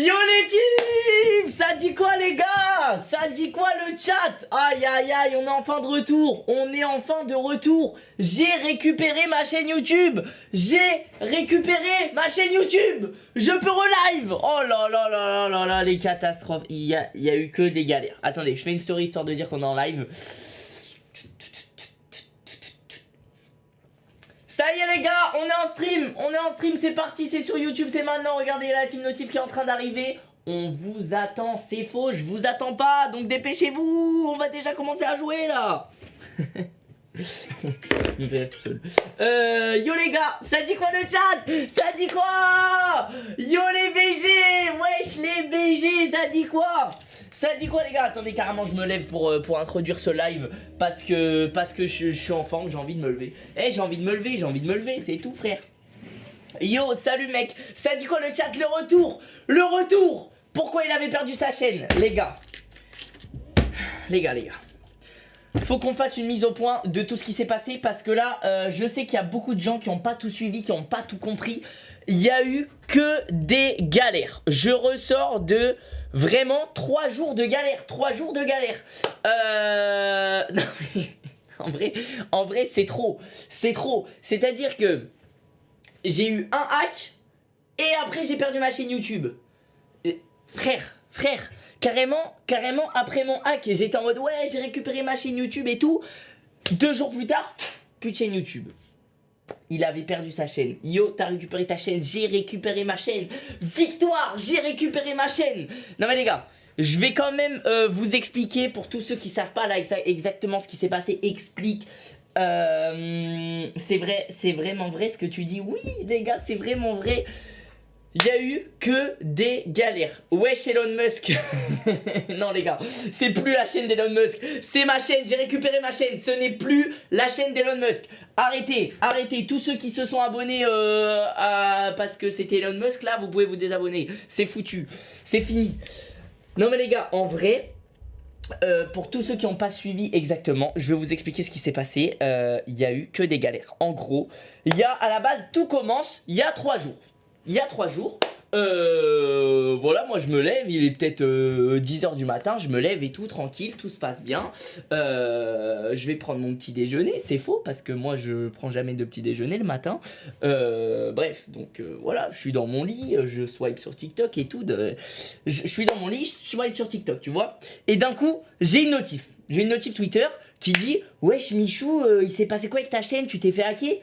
Yo l'équipe! Ça dit quoi les gars? Ça dit quoi le chat? Aïe aïe aïe, on est enfin de retour. On est enfin de retour. J'ai récupéré ma chaîne YouTube. J'ai récupéré ma chaîne YouTube. Je peux relive. Oh là là là là là là, les catastrophes. Il y a, il y a eu que des galères. Attendez, je fais une story histoire de dire qu'on est en live Ça y est les gars, on est en stream, on est en stream, c'est parti, c'est sur YouTube, c'est maintenant, regardez la team notif qui est en train d'arriver. On vous attend, c'est faux, je vous attends pas, donc dépêchez-vous, on va déjà commencer à jouer là. je tout seul. Euh, yo les gars, ça dit quoi le chat? Ça dit quoi? Yo les BG Wesh les BG, ça dit quoi? Ça dit quoi les gars? Attendez carrément je me lève pour, euh, pour introduire ce live parce que, parce que je, suis en j'ai envie de me lever. Eh j'ai envie de me lever, j'ai envie de me lever, c'est tout frère. Yo, salut mec, ça dit quoi le chat? Le retour Le retour! Pourquoi il avait perdu sa chaîne Les gars? Les gars, les gars faut qu'on fasse une mise au point de tout ce qui s'est passé parce que là, euh, je sais qu'il y a beaucoup de gens qui n'ont pas tout suivi, qui n'ont pas tout compris. Il y a eu que des galères. Je ressors de vraiment 3 jours de galère. 3 jours de galère. Euh... en vrai, en vrai c'est trop. C'est trop. C'est-à-dire que j'ai eu un hack et après j'ai perdu ma chaîne YouTube. Euh, frère, frère, Carrément, carrément, après mon hack, j'étais en mode ouais, j'ai récupéré ma chaîne YouTube et tout. Deux jours plus tard, plus de chaîne YouTube. Il avait perdu sa chaîne. Yo, t'as récupéré ta chaîne, j'ai récupéré ma chaîne. Victoire, j'ai récupéré ma chaîne. Non mais les gars, je vais quand même euh, vous expliquer pour tous ceux qui savent pas là exactement ce qui s'est passé. Explique. Euh, c'est vrai, c'est vraiment vrai ce que tu dis. Oui, les gars, c'est vraiment vrai il y a eu que des galères. Wesh Elon Musk. non les gars, c'est plus la chaîne d'Elon Musk. C'est ma chaîne, j'ai récupéré ma chaîne. Ce n'est plus la chaîne d'Elon Musk. Arrêtez, arrêtez. Tous ceux qui se sont abonnés euh, à... parce que c'était Elon Musk, là, vous pouvez vous désabonner. C'est foutu. C'est fini. Non mais les gars, en vrai... Euh, pour tous ceux qui n'ont pas suivi exactement, je vais vous expliquer ce qui s'est passé. Euh, il y a eu que des galères. En gros, y a à la base, tout commence il y a trois jours il y a trois jours. Euh, voilà, moi je me lève, il est peut-être 10h euh, du matin, je me lève et tout, tranquille, tout se passe bien. Euh, je vais prendre mon petit déjeuner, c'est faux parce que moi je prends jamais de petit déjeuner le matin. bref, donc voilà, je suis dans mon lit, je swipe sur TikTok et tout. je, suis dans mon lit, je swipe sur TikTok, tu vois. Et d'un coup, j'ai une notif. J'ai une notif Twitter qui dit Wesh Michou, il s'est passé quoi avec ta chaîne? Tu t'es fait hacker?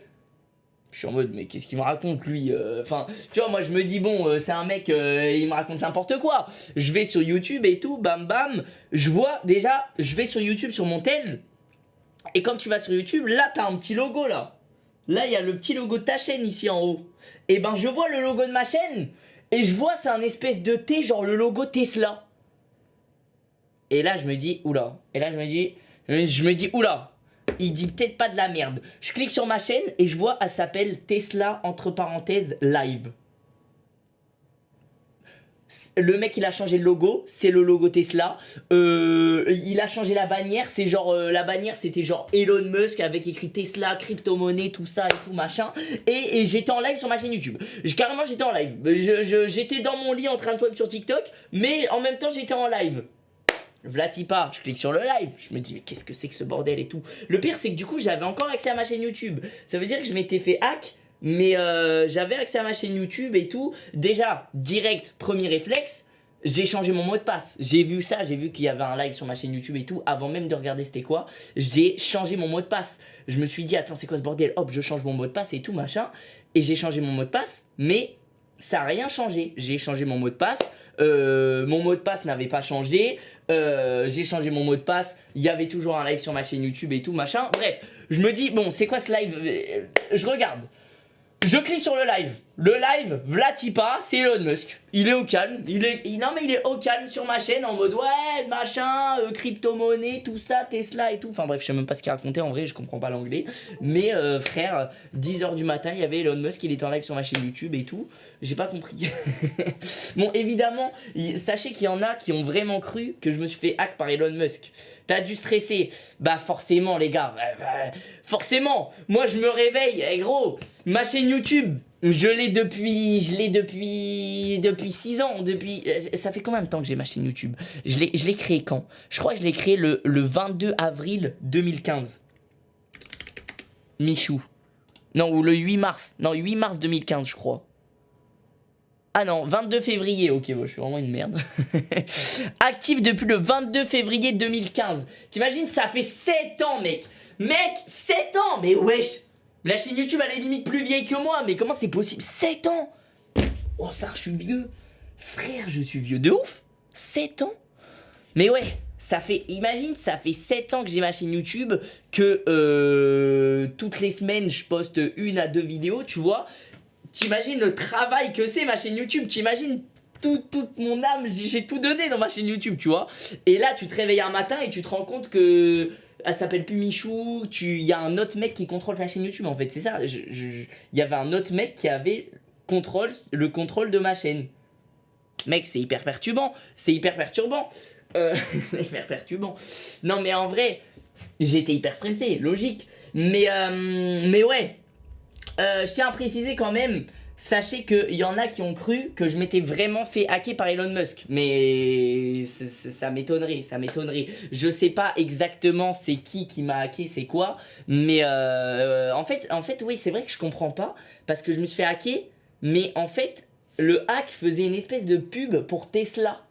Je suis en mode mais qu'est-ce qu'il me raconte lui euh, Enfin tu vois moi je me dis bon euh, c'est un mec euh, il me raconte n'importe quoi. Je vais sur YouTube et tout bam bam Je vois déjà je vais sur YouTube sur mon tel. Et quand tu vas sur YouTube là t'as un petit logo là. Là il y a le petit logo de ta chaîne ici en haut. Et ben je vois le logo de ma chaîne Et je vois c'est un espèce de T genre le logo Tesla. Et là je me dis oula. Et là je me dis je me dis oula il dit peut-être pas de la merde. Je clique sur ma chaîne et je vois, elle s'appelle Tesla, entre parenthèses, live. Le mec il a changé le logo, c'est le logo Tesla. Euh, il a changé la bannière, c'est genre euh, la bannière c'était genre Elon Musk avec écrit Tesla, crypto-monnaie, tout ça et tout machin. Et, j'étais en live sur ma chaîne YouTube. Carrément j'étais en live. J'étais dans mon lit en train de swap sur TikTok, mais en même temps j'étais en live. Vlatipa, je clique sur le live, je me dis mais qu'est-ce que c'est que ce bordel et tout. Le pire c'est que du coup j'avais encore accès à ma chaîne YouTube. Ça veut dire que je m'étais fait hack, mais euh, j'avais accès à ma chaîne YouTube et tout. Déjà, direct, premier réflexe, j'ai changé mon mot de passe. J'ai vu ça, j'ai vu qu'il y avait un live sur ma chaîne YouTube et tout. Avant même de regarder c'était quoi, j'ai changé mon mot de passe. Je me suis dit attends c'est quoi ce bordel? Hop je change mon mot de passe et tout machin. Et j'ai changé mon mot de passe, mais ça n'a rien changé. J'ai changé mon mot de passe, euh, mon mot de passe n'avait pas changé, euh, j'ai changé mon mot de passe, il y avait toujours un live sur ma chaîne YouTube et tout, machin. Bref, je me dis, bon, c'est quoi ce live? Euh, Je regarde. Je clique sur le live. Le live, Vlatipa, c'est Elon Musk. Il est au calme. Il est, non mais il est au calme sur ma chaîne en mode ouais, machin, euh, crypto-monnaie, tout ça, Tesla et tout. Enfin bref, je sais même pas ce qu'il racontait en vrai, je comprends pas l'anglais. Mais euh, frère, 10h du matin, il y avait Elon Musk, il était en live sur ma chaîne YouTube et tout. J'ai pas compris. bon, évidemment, sachez qu'il y en a qui ont vraiment cru que je me suis fait hack par Elon Musk. T'as dû stresser. Bah forcément les gars, bah, forcément. Moi je me réveille, eh, gros, ma chaîne YouTube, je l'ai depuis, je l'ai depuis, depuis 6 ans, depuis, euh, ça fait combien de temps que j'ai ma chaîne YouTube? Je l'ai créé quand? Je crois que je l'ai créé le, le 22 avril 2015. Michou. Non, ou le 8 mars. Non, 8 mars 2015, je crois. Ah non, 22 février. Ok, je suis vraiment une merde. Actif depuis le 22 février 2015. T'imagines, ça fait 7 ans, mec. Mec, 7 ans Mais wesh La chaîne YouTube, elle est limite plus vieille que moi. Mais comment c'est possible? 7 ans Oh, ça, je suis vieux. Frère, je suis vieux de ouf. 7 ans Mais ouais, ça fait, imagine, ça fait 7 ans que j'ai ma chaîne YouTube, que euh, toutes les semaines, je poste une à deux vidéos, tu vois. T'imagines le travail que c'est ma chaîne YouTube, t'imagines tout, toute mon âme, j'ai tout donné dans ma chaîne YouTube, tu vois. Et là, tu te réveilles un matin et tu te rends compte que elle s'appelle plus Michou, il y a un autre mec qui contrôle ta chaîne YouTube, en fait, c'est ça. Il y avait un autre mec qui avait contrôle, le contrôle de ma chaîne. Mec, c'est hyper perturbant, c'est hyper perturbant. Euh, hyper perturbant. Non, mais en vrai, j'étais hyper stressé, logique. Mais, euh, mais ouais, euh, je tiens à préciser quand même, sachez qu'il y en a qui ont cru que je m'étais vraiment fait hacker par Elon Musk. Mais ça m'étonnerait, ça m'étonnerait. Je sais pas exactement c'est qui qui m'a hacké, c'est quoi. Mais euh, en, fait, en fait, oui, c'est vrai que je comprends pas. Parce que je me suis fait hacker, mais en fait, le hack faisait une espèce de pub pour Tesla.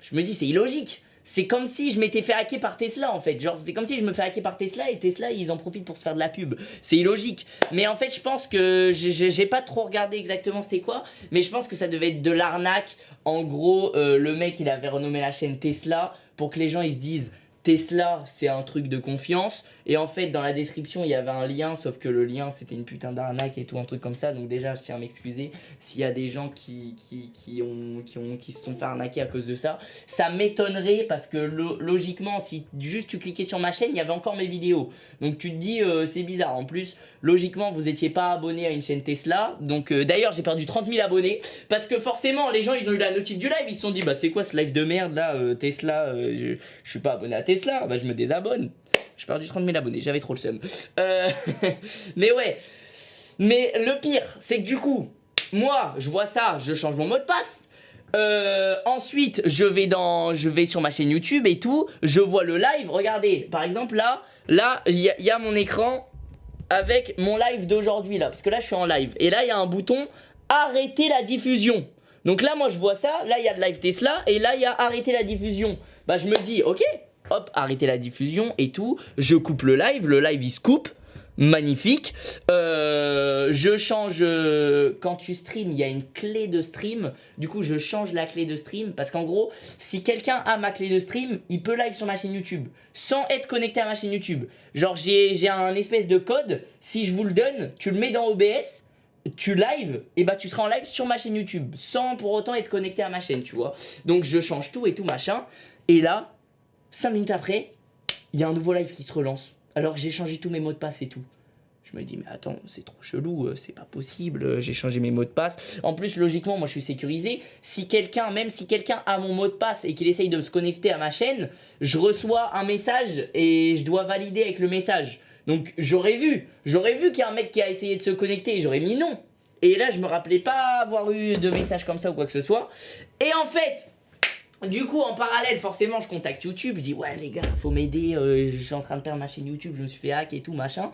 Je me dis, c'est illogique c'est comme si je m'étais fait hacker par Tesla en fait. Genre, c'est comme si je me fais hacker par Tesla et Tesla ils en profitent pour se faire de la pub. C'est illogique. Mais en fait, je pense que j'ai pas trop regardé exactement c'est quoi. Mais je pense que ça devait être de l'arnaque. En gros, euh, le mec il avait renommé la chaîne Tesla pour que les gens ils se disent Tesla, c'est un truc de confiance. Et en fait, dans la description, il y avait un lien, sauf que le lien, c'était une putain d'arnaque et tout, un truc comme ça. Donc déjà, je tiens à m'excuser s'il y a des gens qui, qui, qui, ont, qui, ont, qui se sont fait arnaquer à cause de ça. Ça m'étonnerait parce que logiquement, si juste tu cliquais sur ma chaîne, il y avait encore mes vidéos. Donc tu te dis, euh, c'est bizarre. En plus, logiquement, vous n'étiez pas abonné à une chaîne Tesla. Donc euh, d'ailleurs, j'ai perdu 30 000 abonnés. Parce que forcément, les gens, ils ont eu la notif du live. Ils se sont dit, bah c'est quoi ce live de merde là, euh, Tesla, je, je suis pas abonné à Tesla. Bah je me désabonne. J'ai perdu 30 000 abonnés, j'avais trop le seum. Euh, mais ouais. Mais le pire, c'est que du coup, moi, je vois ça, je change mon mot de passe. Euh, ensuite, je vais dans, je vais sur ma chaîne YouTube et tout. Je vois le live. Regardez, par exemple là, là, il y, y, a mon écran avec mon live d'aujourd'hui là, parce que là, je suis en live. Et là, il y a un bouton arrêter la diffusion. Donc là, moi, je vois ça. Là, il y a le live Tesla et là, il y a arrêter la diffusion. Bah, je me dis, ok, hop, arrêter la diffusion et tout. Je coupe le live, le live il se coupe. Magnifique. Euh, je change, euh, quand tu stream, il y a une clé de stream. Du coup, je change la clé de stream parce qu'en gros, si quelqu'un a ma clé de stream, il peut live sur ma chaîne YouTube sans être connecté à ma chaîne YouTube. Genre, j'ai un espèce de code. Si je vous le donne, tu le mets dans OBS tu live, et bah tu seras en live sur ma chaîne YouTube, sans pour autant être connecté à ma chaîne, tu vois. Donc je change tout et tout machin, et là, 5 minutes après, il y a un nouveau live qui se relance. Alors que j'ai changé tous mes mots de passe et tout. Je me dis, mais attends, c'est trop chelou, euh, c'est pas possible, euh, j'ai changé mes mots de passe. En plus, logiquement, moi je suis sécurisé. Si quelqu'un, même si quelqu'un a mon mot de passe et qu'il essaye de se connecter à ma chaîne, je reçois un message et je dois valider avec le message. Donc j'aurais vu, j'aurais vu qu'il y a un mec qui a essayé de se connecter et j'aurais mis non. Et là, je me rappelais pas avoir eu de message comme ça ou quoi que ce soit. Et en fait, du coup, en parallèle, forcément, je contacte YouTube. Je dis, ouais, les gars, faut m'aider. Euh, je suis en train de perdre ma chaîne YouTube. Je me suis fait hack et tout, machin.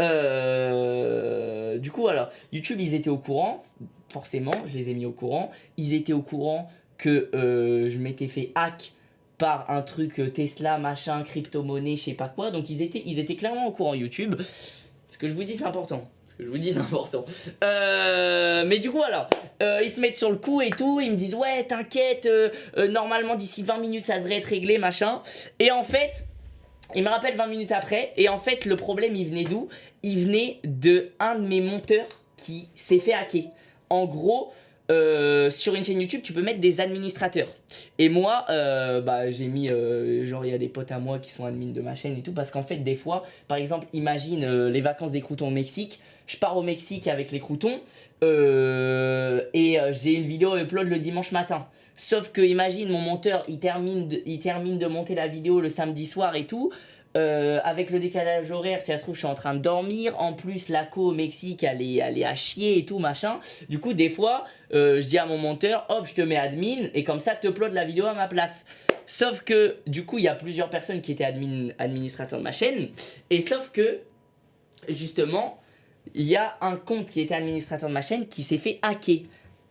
Euh, du coup, alors, YouTube, ils étaient au courant. Forcément, je les ai mis au courant. Ils étaient au courant que euh, je m'étais fait hack par un truc Tesla, machin, crypto-monnaie, je sais pas quoi. Donc, ils étaient, ils étaient clairement au courant, YouTube. Ce que je vous dis, c'est important je vous dis, c'est important. Euh, mais du coup, alors, euh, ils se mettent sur le coup et tout. Ils me disent, ouais, t'inquiète, euh, normalement, d'ici 20 minutes, ça devrait être réglé, machin. Et en fait, ils me rappellent 20 minutes après. Et en fait, le problème, il venait d'où? Il venait de un de mes monteurs qui s'est fait hacker. En gros, sur une chaîne YouTube, tu peux mettre des administrateurs. Et moi, bah, j'ai mis, genre, il y a des potes à moi qui sont admins de ma chaîne et tout, parce qu'en fait, des fois, par exemple, imagine les vacances des croutons au Mexique, je pars au Mexique avec les croutons, et et j'ai une vidéo upload le dimanche matin. Sauf que imagine mon monteur il termine, il termine de monter la vidéo le samedi soir et tout. Euh, avec le décalage horaire, si ça se trouve, je suis en train de dormir. En plus, la co au Mexique, elle est, elle est à chier et tout, machin. Du coup, des fois, euh, je dis à mon monteur, hop, je te mets admin et comme ça, te upload la vidéo à ma place. Sauf que, du coup, il y a plusieurs personnes qui étaient admin, administrateurs de ma chaîne. Et sauf que, justement, il y a un compte qui était administrateur de ma chaîne qui s'est fait hacker.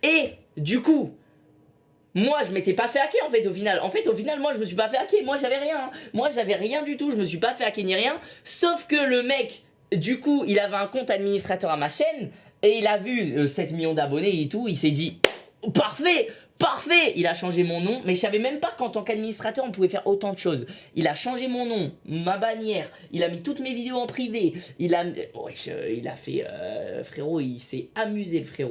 Et, du coup, moi, je m'étais pas fait hacker en fait au final. En fait, au final, moi, je me suis pas fait hacker. Moi, j'avais rien. Hein. Moi, j'avais rien du tout. Je me suis pas fait hacker ni rien. Sauf que le mec, du coup, il avait un compte administrateur à ma chaîne. Et il a vu 7 euh, millions d'abonnés et tout. Il s'est dit, parfait Parfait Il a changé mon nom, mais je savais même pas qu'en tant qu'administrateur, on pouvait faire autant de choses. Il a changé mon nom, ma bannière, il a mis toutes mes vidéos en privé, il a, a fait... Euh, frérot, il s'est amusé le frérot.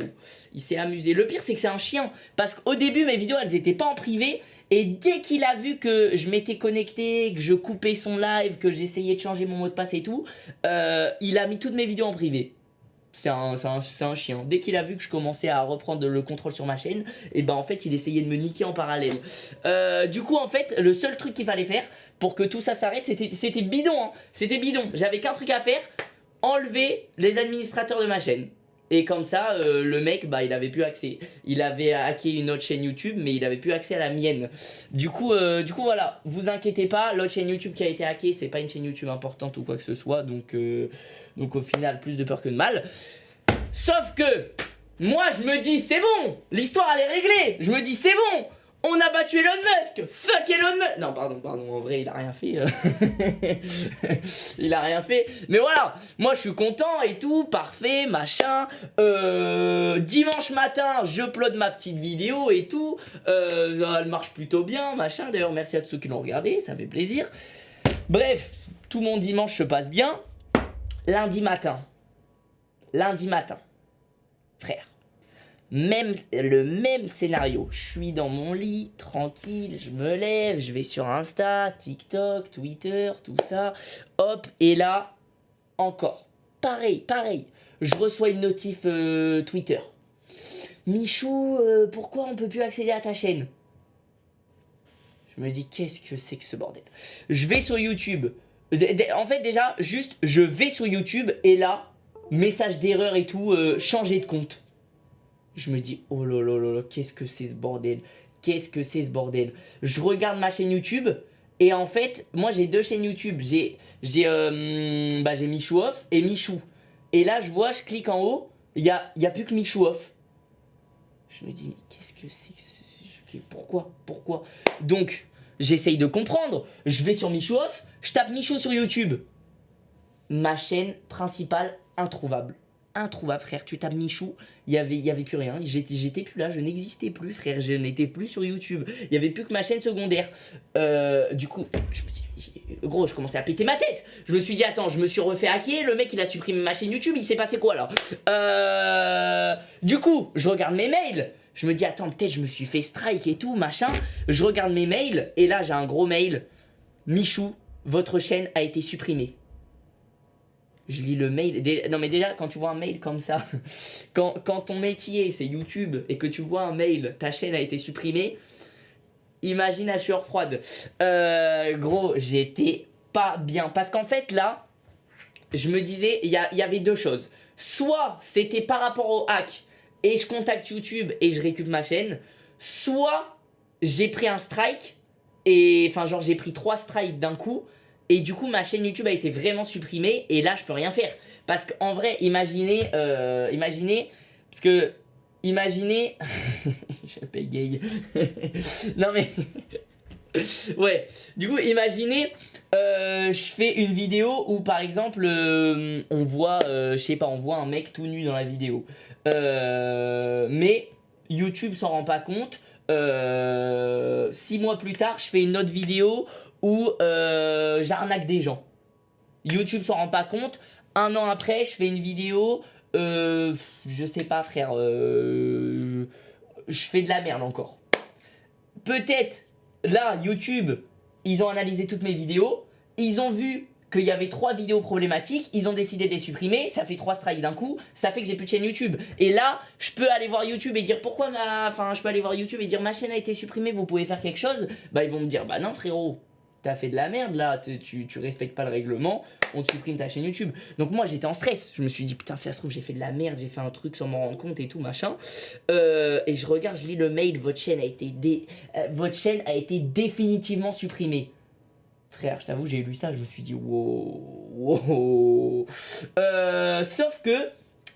Il s'est amusé. Le pire, c'est que c'est un chien, parce qu'au début, mes vidéos, elles étaient pas en privé, et dès qu'il a vu que je m'étais connecté, que je coupais son live, que j'essayais de changer mon mot de passe et tout, euh, il a mis toutes mes vidéos en privé c'est un, chien. Dès qu'il a vu que je commençais à reprendre le contrôle sur ma chaîne, et ben en fait il essayait de me niquer en parallèle. Euh, du coup en fait le seul truc qu'il fallait faire pour que tout ça s'arrête c'était bidon. Hein. C'était bidon. J'avais qu'un truc à faire, enlever les administrateurs de ma chaîne. Et comme ça, euh, le mec, bah, il avait plus accès. Il avait hacké une autre chaîne YouTube, mais il avait plus accès à la mienne. Du coup, euh, du coup voilà, vous inquiétez pas, l'autre chaîne YouTube qui a été hackée, c'est pas une chaîne YouTube importante ou quoi que ce soit. Donc, euh, donc au final, plus de peur que de mal. Sauf que, moi je me dis, c'est bon, l'histoire elle est réglée. Je me dis, c'est bon, on a battu Elon Musk Fuck Elon Musk Non, pardon, pardon, en vrai, il a rien fait. Euh. il a rien fait. Mais voilà, moi, je suis content et tout, parfait, machin. Euh, dimanche matin, je upload ma petite vidéo et tout. Euh, elle marche plutôt bien, machin. D'ailleurs, merci à tous ceux qui l'ont regardé, ça fait plaisir. Bref, tout mon dimanche se passe bien. Lundi matin. Lundi matin. Frère même, le même scénario. Je suis dans mon lit, tranquille, je me lève, je vais sur Insta, TikTok, Twitter, tout ça. Hop, et là, encore. Pareil, pareil. Je reçois une notif euh, Twitter. Michou, euh, pourquoi on peut plus accéder à ta chaîne? Je me dis, qu'est-ce que c'est que ce bordel? Je vais sur YouTube. En fait, déjà, juste, je vais sur YouTube et là, message d'erreur et tout, euh, changer de compte je me dis, oh là là là qu'est-ce que c'est ce bordel? Qu'est-ce que c'est ce bordel? Je regarde ma chaîne YouTube et en fait, moi j'ai deux chaînes YouTube. J'ai j'ai euh, bah, Michou Off et Michou. Et là, je vois, je clique en haut, il n'y a, y a plus que Michou Off. Je me dis, mais qu'est-ce que c'est que Pourquoi? Pourquoi? Donc, j'essaye de comprendre. Je vais sur Michou Off, je tape Michou sur YouTube. Ma chaîne principale introuvable introuvable, frère. Tu tapes Michou, il y avait, y avait plus rien. J'étais plus là, je n'existais plus, frère. Je n'étais plus sur YouTube. Il y avait plus que ma chaîne secondaire. Euh, du coup, je me gros, je commençais à péter ma tête. Je me suis dit, attends, je me suis refait hacker. Le mec, il a supprimé ma chaîne YouTube. Il s'est passé quoi là? Euh, Du coup, je regarde mes mails. Je me dis, attends, peut-être je me suis fait strike et tout, machin. Je regarde mes mails et là, j'ai un gros mail. Michou, votre chaîne a été supprimée je lis le mail. Non mais déjà, quand tu vois un mail comme ça, quand, ton métier c'est YouTube et que tu vois un mail, ta chaîne a été supprimée, imagine la sueur froide. Euh, gros, j'étais pas bien. Parce qu'en fait là, je me disais, il y, y avait deux choses. Soit c'était par rapport au hack et je contacte YouTube et je récupère ma chaîne. Soit j'ai pris un strike et enfin genre j'ai pris trois strikes d'un coup et du coup, ma chaîne YouTube a été vraiment supprimée. Et là, je peux rien faire. Parce qu'en vrai, imaginez, euh, imaginez, parce que, imaginez, je paye non mais, ouais, du coup, imaginez, euh, je fais une vidéo où par exemple, euh, on voit, je sais pas, on voit un mec tout nu dans la vidéo. mais YouTube s'en rend pas compte. Six mois plus tard, je fais une autre vidéo où euh, j'arnaque des gens. YouTube s'en rend pas compte. Un an après, je fais une vidéo, euh, je sais pas frère, euh, je fais de la merde encore. Peut-être, là, YouTube, ils ont analysé toutes mes vidéos, ils ont vu qu'il y avait trois vidéos problématiques, ils ont décidé de les supprimer, ça fait trois strikes d'un coup, ça fait que j'ai plus de chaîne YouTube. Et là, je peux aller voir YouTube et dire pourquoi ma... Enfin, je peux aller voir YouTube et dire ma chaîne a été supprimée, vous pouvez faire quelque chose? Bah, ils vont me dire, bah non frérot, t'as fait de la merde là, tu, tu respectes pas le règlement, on te supprime ta chaîne YouTube. Donc moi j'étais en stress, je me suis dit putain si ça se trouve j'ai fait de la merde, j'ai fait un truc sans m'en rendre compte et tout machin. Euh, et je regarde, je lis le mail, votre chaîne a été, dé... Euh, votre chaîne a été définitivement supprimée. Frère, je t'avoue, j'ai lu ça, je me suis dit wow, wow. Euh, sauf que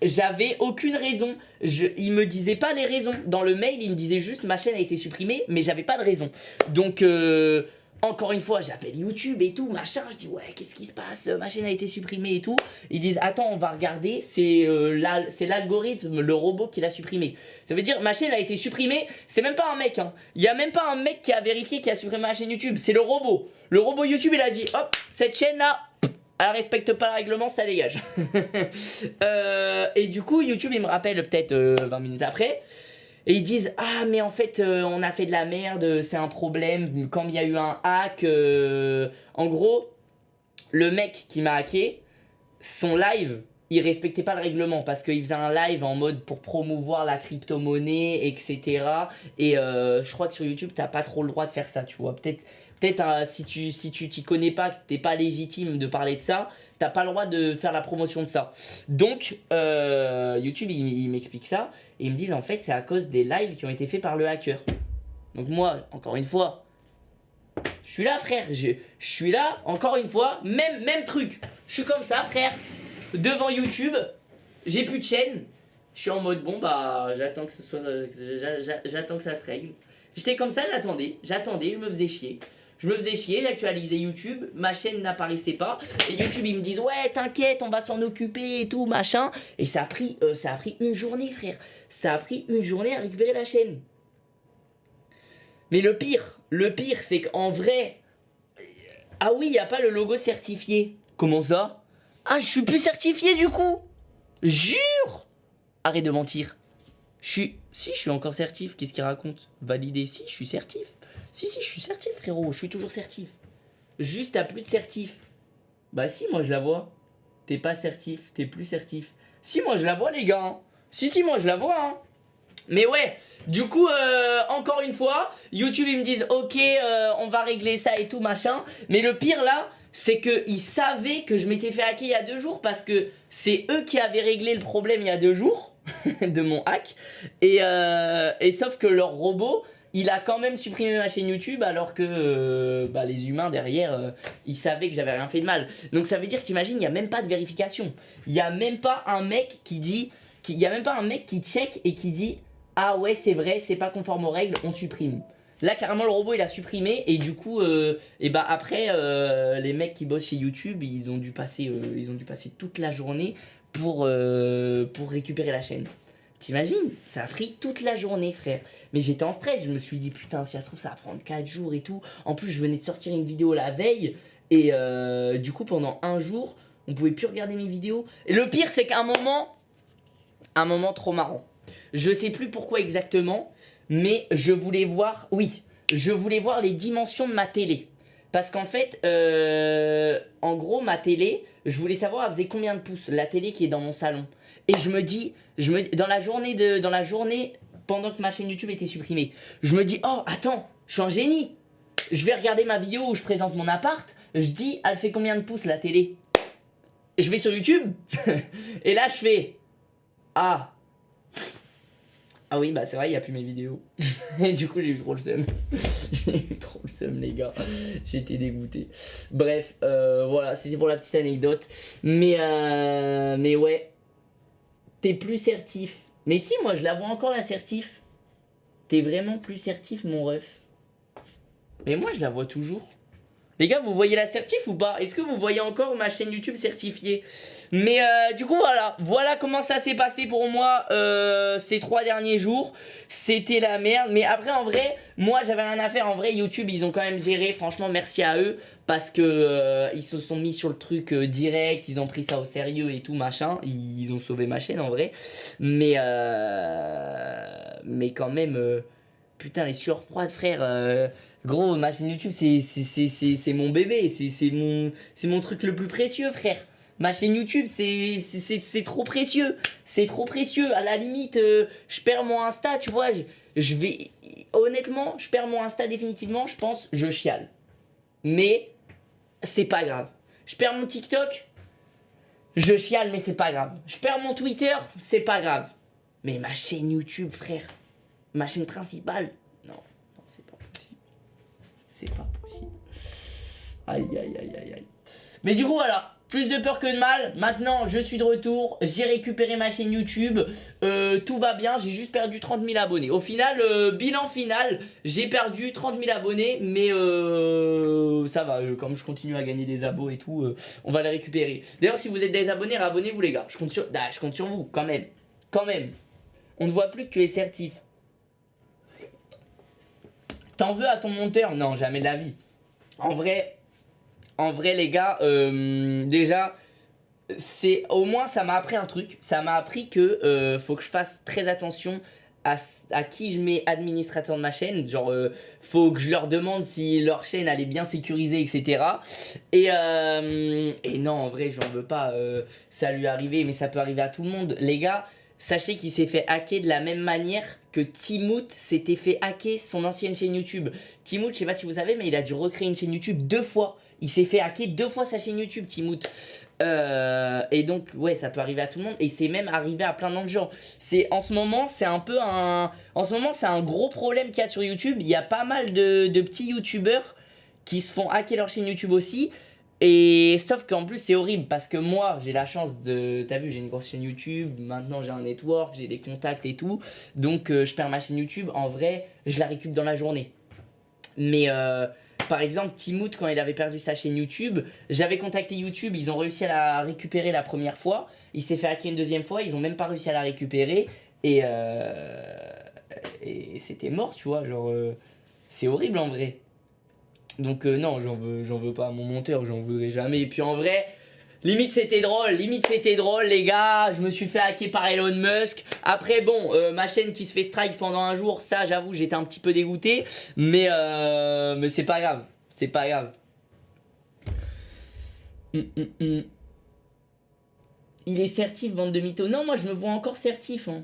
j'avais aucune raison. Il me disait pas les raisons. Dans le mail, il me disait juste ma chaîne a été supprimée, mais j'avais pas de raison. Donc, euh, encore une fois, j'appelle YouTube et tout, machin. Je dis, ouais, qu'est-ce qui se passe? Ma chaîne a été supprimée et tout. Ils disent, attends, on va regarder. C'est euh, l'algorithme, le robot qui l'a supprimé. Ça veut dire, ma chaîne a été supprimée. C'est même pas un mec. Hein. Il y a même pas un mec qui a vérifié qui a supprimé ma chaîne YouTube. C'est le robot. Le robot YouTube, il a dit, hop, cette chaîne-là, elle respecte pas le règlement, ça dégage. Euh, et du coup, YouTube, il me rappelle peut-être 20 euh, minutes après. Et ils disent ah mais en fait euh, on a fait de la merde, c'est un problème quand il y a eu un hack. Euh, en gros, le mec qui m'a hacké, son live, il respectait pas le règlement parce qu'il faisait un live en mode pour promouvoir la crypto-monnaie, etc. Et euh, je crois que sur YouTube t'as pas trop le droit de faire ça, tu vois. Peut-être peut-être si tu si tu t'y connais pas, t'es pas légitime de parler de ça, t'as pas le droit de faire la promotion de ça. Donc, euh, YouTube, il, m'explique ça, et ils me disent, en fait, c'est à cause des lives qui ont été faits par le hacker. Donc moi, encore une fois, je suis là, frère, je, je suis là, encore une fois, même, même truc. Je suis comme ça, frère, devant YouTube, j'ai plus de chaîne, je suis en mode, bon, bah, j'attends que, ce soit, j'attends que ça se règle. J'étais comme ça, j'attendais, j'attendais, je me faisais chier. Je me faisais chier, j'actualisais YouTube, ma chaîne n'apparaissait pas. Et YouTube, ils me disent, ouais, t'inquiète, on va s'en occuper et tout, machin. Et ça a, pris, euh, ça a pris une journée, frère. Ça a pris une journée à récupérer la chaîne. Mais le pire, le pire, c'est qu'en vrai... Ah oui, il n'y a pas le logo certifié. Comment ça? Ah, je suis plus certifié du coup Jure Arrête de mentir. Je suis... Si, je suis encore certif. Qu'est-ce qu'il raconte? Validé. Si, je suis certif. Si, si, je suis certif, frérot. Je suis toujours certif. Juste, t'as plus de certif. Bah si, moi je la vois. T'es pas certif, t'es plus certif. Si, moi je la vois, les gars. Si, si, moi je la vois. Hein. Mais ouais, du coup, euh, encore une fois, YouTube, ils me disent, ok, euh, on va régler ça et tout, machin. Mais le pire, là, c'est qu'ils savaient que je m'étais fait hacker il y a deux jours parce que c'est eux qui avaient réglé le problème il y a deux jours de mon hack. Et, euh, et sauf que leur robot, il a quand même supprimé ma chaîne YouTube alors que euh, bah, les humains derrière, euh, ils savaient que j'avais rien fait de mal. Donc ça veut dire, t'imagines, il n'y a même pas de vérification. Il n'y a même pas un mec qui dit, il n'y a même pas un mec qui check et qui dit « Ah ouais, c'est vrai, c'est pas conforme aux règles, on supprime ». Là, carrément, le robot, il a supprimé. Et du coup, et bah après, les mecs qui bossent chez YouTube, ils ont dû passer, ils ont dû passer toute la journée pour, pour récupérer la chaîne. T'imagines? Ça a pris toute la journée, frère. Mais j'étais en stress. Je me suis dit, putain, si ça se trouve, ça va prendre 4 jours et tout. En plus, je venais de sortir une vidéo la veille. Et euh, du coup, pendant un jour, on pouvait plus regarder mes vidéos. Et le pire, c'est qu'à un moment, un moment trop marrant. Je sais plus pourquoi exactement, mais je voulais voir, oui, je voulais voir les dimensions de ma télé. Parce qu'en fait, euh, en gros, ma télé, je voulais savoir, elle faisait combien de pouces, la télé qui est dans mon salon. Et je me dis, dans, la journée de, dans la journée, pendant que ma chaîne YouTube était supprimée, je me dis, oh, attends, je suis un génie. Je vais regarder ma vidéo où je présente mon appart. Je dis, elle fait combien de pouces la télé? Je vais sur YouTube. et là, je fais, ah. Ah oui, bah c'est vrai, il n'y a plus mes vidéos. et du coup, j'ai eu trop le seum. j'ai eu trop le seum, les gars. J'étais dégoûté. Bref, euh, voilà, c'était pour la petite anecdote. Mais, euh, mais ouais, t'es plus certif. Mais si, moi, je la vois encore, la certif. T'es vraiment plus certif, mon ref. Mais moi, je la vois toujours. Les gars, vous voyez la certif ou pas? Est-ce que vous voyez encore ma chaîne YouTube certifiée? Mais euh, du coup, voilà. Voilà comment ça s'est passé pour moi euh, ces trois derniers jours. C'était la merde. Mais après, en vrai, moi, j'avais rien à faire. En vrai, YouTube, ils ont quand même géré. Franchement, merci à eux. Parce que euh, ils se sont mis sur le truc direct. Ils ont pris ça au sérieux et tout, machin. Ils ont sauvé ma chaîne, en vrai. Mais, mais quand même putain, les sueurs froides, frère. Gros, ma chaîne YouTube, c'est- mon bébé. C'est mon, mon truc le plus précieux, frère. Ma chaîne YouTube, c'est trop précieux. C'est trop précieux. À la limite, euh, je perds mon Insta, tu vois. Je. Honnêtement, je perds mon Insta définitivement. Je pense, je chiale. Mais c'est pas grave. Je perds mon TikTok, je chiale, mais c'est pas grave. Je perds mon Twitter, c'est pas grave. Mais ma chaîne YouTube, frère, ma chaîne principale, non, non, c'est pas possible. C'est pas possible. Aïe, aïe, aïe, aïe, aïe. Mais du coup, voilà. Plus de peur que de mal. Maintenant, je suis de retour. J'ai récupéré ma chaîne YouTube. Euh, tout va bien. J'ai juste perdu 30 000 abonnés. Au final, euh, bilan final, j'ai perdu 30 000 abonnés. Mais euh, ça va. Comme je continue à gagner des abos et tout, on va les récupérer. D'ailleurs, si vous êtes des abonnés, abonnez-vous les gars. Je compte sur, ah, je compte sur vous, quand même. Quand même. On ne voit plus que tu es certif. T'en veux à ton monteur? Non, jamais de la vie. En vrai, en vrai les gars, euh, déjà, c'est au moins ça m'a appris un truc. Ça m'a appris que euh, faut que je fasse très attention à, qui je mets administrateur de ma chaîne. Genre, euh, faut que je leur demande si leur chaîne elle est bien sécurisée, etc. Et, et non, en vrai, j'en veux pas. ça lui arrivé, mais ça peut arriver à tout le monde. Les gars, sachez qu'il s'est fait hacker de la même manière que Timout s'était fait hacker son ancienne chaîne YouTube. Timout, je sais pas si vous savez, mais il a dû recréer une chaîne YouTube deux fois. Il s'est fait hacker deux fois sa chaîne YouTube, Timout. Euh, et donc, ouais, ça peut arriver à tout le monde. Et c'est même arrivé à plein d'autres gens. C'est en ce moment, c'est un peu un. En ce moment, c'est un gros problème qu'il y a sur YouTube. Il y a pas mal de, de petits YouTubeurs qui se font hacker leur chaîne YouTube aussi. Et sauf qu'en plus, c'est horrible parce que moi, j'ai la chance de. T'as vu, j'ai une grosse chaîne YouTube. Maintenant, j'ai un network, j'ai des contacts et tout. Donc, euh, je perds ma chaîne YouTube. En vrai, je la récupère dans la journée. Mais. euh, par exemple, Timout, quand il avait perdu sa chaîne YouTube, j'avais contacté YouTube, ils ont réussi à la récupérer la première fois. Il s'est fait hacker une deuxième fois, ils ont même pas réussi à la récupérer. Et, euh, et c'était mort, tu vois. Genre, c'est horrible en vrai. Donc, euh, non, j'en veux, veux pas à mon monteur, j'en voudrais jamais. Et puis en vrai, limite c'était drôle, limite c'était drôle, les gars. Je me suis fait hacker par Elon Musk. Après, bon, euh, ma chaîne qui se fait strike pendant un jour, ça, j'avoue, j'étais un petit peu dégoûté. Mais, euh, mais c'est pas grave, c'est pas grave. Hum, hum, hum. Il est certif, bande de mythos. Non, moi je me vois encore certif. Hein.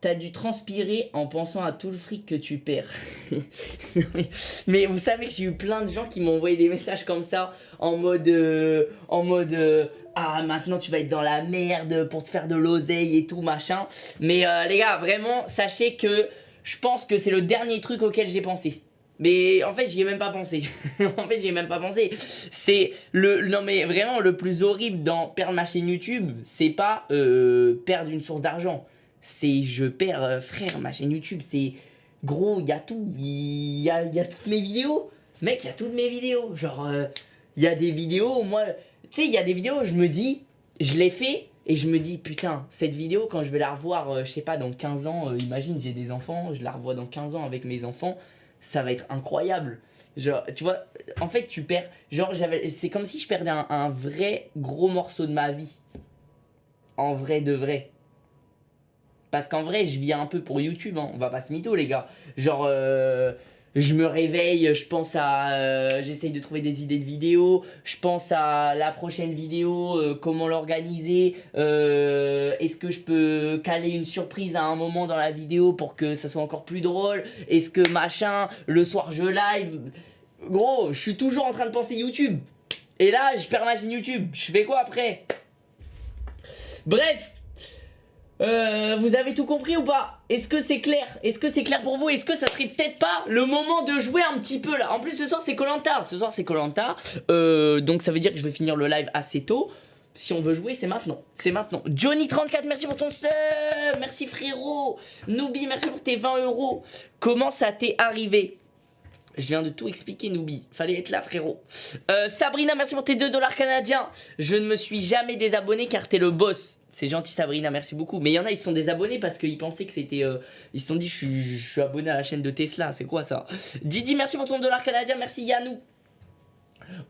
T'as dû transpirer en pensant à tout le fric que tu perds. mais, vous savez que j'ai eu plein de gens qui m'ont envoyé des messages comme ça en mode euh, en mode euh, ah maintenant tu vas être dans la merde pour te faire de l'oseille et tout machin. Mais euh, les gars, vraiment sachez que je pense que c'est le dernier truc auquel j'ai pensé. Mais en fait, j'y ai même pas pensé. en fait, j'y ai même pas pensé. C'est le non mais vraiment le plus horrible dans perdre ma chaîne YouTube, c'est pas perdre une source d'argent. C'est je perds euh, frère ma chaîne YouTube, c'est gros, il y a tout, il y a, y a toutes mes vidéos. Mec, il y a toutes mes vidéos. Genre euh, il y a des vidéos moi, tu sais, il y a des vidéos, je me dis je l'ai fait et je me dis putain, cette vidéo quand je vais la revoir euh, je sais pas dans 15 ans, euh, imagine j'ai des enfants, je la revois dans 15 ans avec mes enfants, ça va être incroyable. Genre, tu vois, en fait, tu perds. Genre. C'est comme si je perdais un vrai gros morceau de ma vie. En vrai de vrai. Parce qu'en vrai, je vis un peu pour YouTube, hein. on va pas se mytho, les gars. Genre, euh, je me réveille, je pense à. euh, J'essaye de trouver des idées de vidéos, je pense à la prochaine vidéo, euh, comment l'organiser, est-ce que je peux caler une surprise à un moment dans la vidéo pour que ça soit encore plus drôle, est-ce que machin, le soir je live? Gros, je suis toujours en train de penser YouTube. Et là, je perds ma chaîne YouTube, je fais quoi après? Bref, euh, vous avez tout compris ou pas? Est-ce que c'est clair? Est-ce que c'est clair pour vous? Est-ce que ça serait peut-être pas le moment de jouer un petit peu là? En plus ce soir c'est Colanta, ce soir c'est Colanta, euh, donc ça veut dire que je vais finir le live assez tôt. Si on veut jouer, c'est maintenant. C'est maintenant. Johnny34, merci pour ton sub. Merci frérot. Noobi, merci pour tes 20 euros. Comment ça t'est arrivé? Je viens de tout expliquer, Noobi. Fallait être là, frérot. Euh, Sabrina, merci pour tes 2 dollars canadiens. Je ne me suis jamais désabonné car t'es le boss. C'est gentil, Sabrina, merci beaucoup. Mais il y en a, ils se sont désabonnés parce qu'ils pensaient que c'était. euh, ils se sont dit, je suis, abonné à la chaîne de Tesla. C'est quoi ça? Didi, merci pour ton dollar canadien. Merci, Yannou.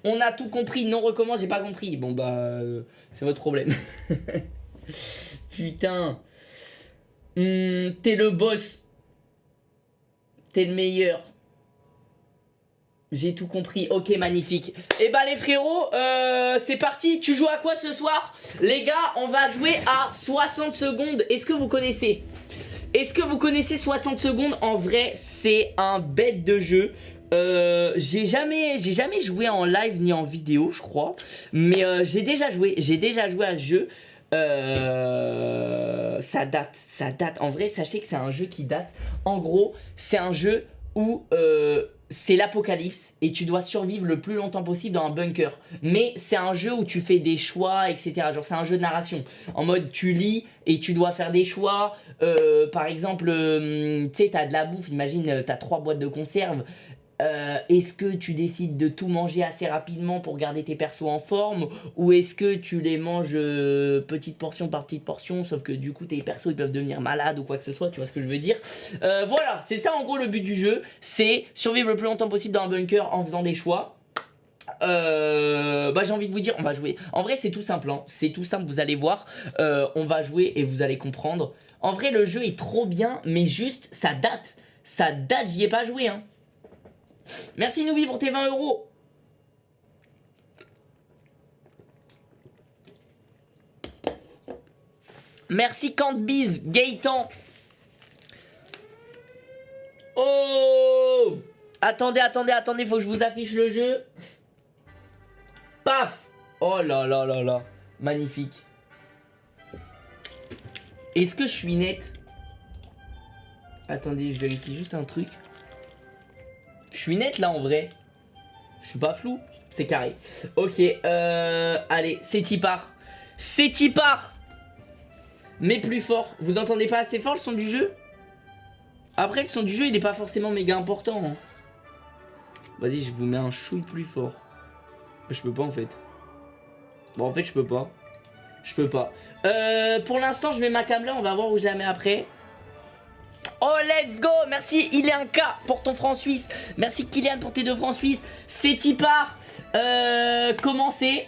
On a tout compris. Non, recommence, j'ai pas compris. Bon, bah. euh, c'est votre problème. Putain. Hmm, t'es le boss. T'es le meilleur. J'ai tout compris. Ok, magnifique. Et bah les frérots, euh, c'est parti. Tu joues à quoi ce soir? Les gars, on va jouer à 60 secondes. Est-ce que vous connaissez? Est-ce que vous connaissez 60 secondes? En vrai, c'est un bête de jeu. Euh, j'ai jamais, j'ai jamais joué en live ni en vidéo, je crois. Mais euh, j'ai déjà joué, j'ai déjà joué à ce jeu. Euh, ça date, ça date. En vrai, sachez que c'est un jeu qui date. En gros, c'est un jeu où c'est l'apocalypse et tu dois survivre le plus longtemps possible dans un bunker. Mais c'est un jeu où tu fais des choix, etc. Genre c'est un jeu de narration. En mode tu lis et tu dois faire des choix. Euh, par exemple, tu sais, t'as de la bouffe. Imagine, t'as trois boîtes de conserve. Euh, est-ce que tu décides de tout manger assez rapidement pour garder tes persos en forme ou est-ce que tu les manges euh, petite portion par petite portion sauf que du coup tes persos ils peuvent devenir malades ou quoi que ce soit tu vois ce que je veux dire? Euh, voilà c'est ça en gros le but du jeu c'est survivre le plus longtemps possible dans un bunker en faisant des choix. Bah j'ai envie de vous dire on va jouer. En vrai c'est tout simple hein. c'est tout simple vous allez voir. On va jouer et vous allez comprendre. En vrai le jeu est trop bien mais juste ça date. Ça date j'y ai pas joué hein Merci Noubi pour tes 20 euros. Merci Cantbiz, Gaëtan. Oh Attendez, attendez, attendez, faut que je vous affiche le jeu. Paf Oh là là là là. Magnifique. Est-ce que je suis net? Attendez, je vérifie juste un truc. Je suis net là en vrai. Je suis pas flou. C'est carré. Ok, euh, allez, c'est Tipar. C'est Tipar Mais plus fort. Vous entendez pas assez fort le son du jeu? Après, le son du jeu, il est pas forcément méga important. Hein. Vas-y, je vous mets un chouille plus fort. Je peux pas en fait. Bon, en fait, je peux pas. Je peux pas. Euh, pour l'instant, je mets ma cam là. On va voir où je la mets après. Oh, let's go Merci, il cas pour ton franc suisse. Merci, Kylian, pour tes deux francs suisses. C'est Tipar. Euh, comment c'est?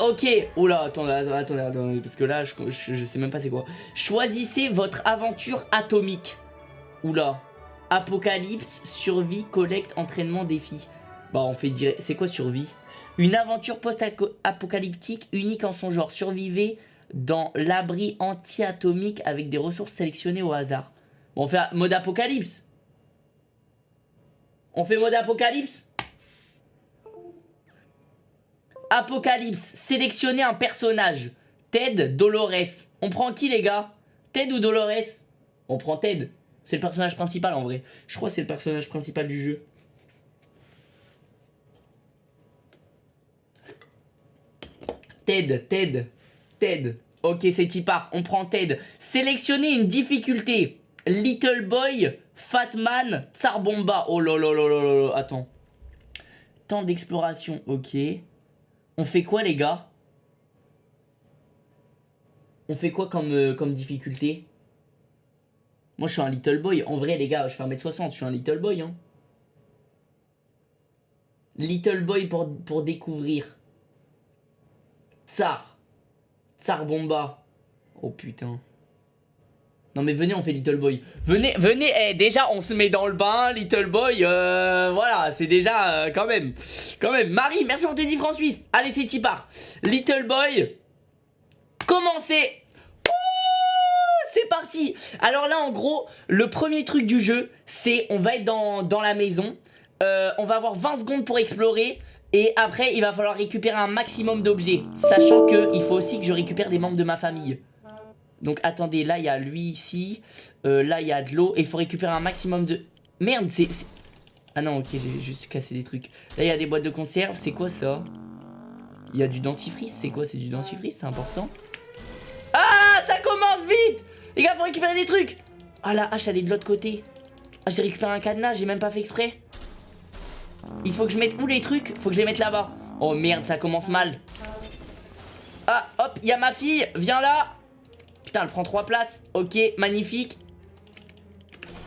Ok, oula, attendez, attendez, attendez, parce que là, je, je, sais même pas c'est quoi. Choisissez votre aventure atomique. Oula. Apocalypse, survie, collecte, entraînement, défi. Bah, on fait dire, c'est quoi survie? Une aventure post-apocalyptique unique en son genre. Survivez dans l'abri anti-atomique avec des ressources sélectionnées au hasard. On fait mode apocalypse. On fait mode apocalypse Apocalypse, sélectionner un personnage. Ted, Dolores. On prend qui les gars? Ted ou Dolores? On prend Ted. C'est le personnage principal en vrai. Je crois que c'est le personnage principal du jeu. Ted, Ted. Ted. Ok, c'est Tipar. On prend Ted. Sélectionnez une difficulté. Little Boy, Fatman, Tsarbomba. Oh là là là là là. Attends. Temps d'exploration. Ok. On fait quoi, les gars? On fait quoi comme, euh, comme difficulté? Moi, je suis un Little Boy. En vrai, les gars, je fais 1m60. Je suis un Little Boy. Hein. Little Boy pour, pour découvrir. Tsar. Bomba. Oh putain. Non mais venez on fait Little Boy. Venez, venez, eh, déjà on se met dans le bain, Little Boy, euh, voilà, c'est déjà euh, quand même, quand même. Marie, merci pour tes 10 francs suisses. Allez c'est Tipar. Little Boy, commencez. c'est parti. Alors là en gros, le premier truc du jeu, c'est on va être dans, dans la maison. Euh, on va avoir 20 secondes pour explorer. Et après, il va falloir récupérer un maximum d'objets. Sachant qu'il faut aussi que je récupère des membres de ma famille. Donc attendez, là il y a lui ici. Euh, là il y a de l'eau. Et il faut récupérer un maximum de... Merde, c'est... Ah non, ok, j'ai juste cassé des trucs. Là il y a des boîtes de conserve. C'est quoi ça? Il y a du dentifrice. C'est quoi? C'est du dentifrice C'est important. Ah, ça commence vite Les gars, faut récupérer des trucs Ah la hache, elle est de l'autre côté. Ah, j'ai récupéré un cadenas, j'ai même pas fait exprès. Il faut que je mette où les trucs? Faut que je les mette là-bas. Oh merde, ça commence mal. Ah, hop, il y a ma fille. Viens là. Putain, elle prend trois places. Ok, magnifique.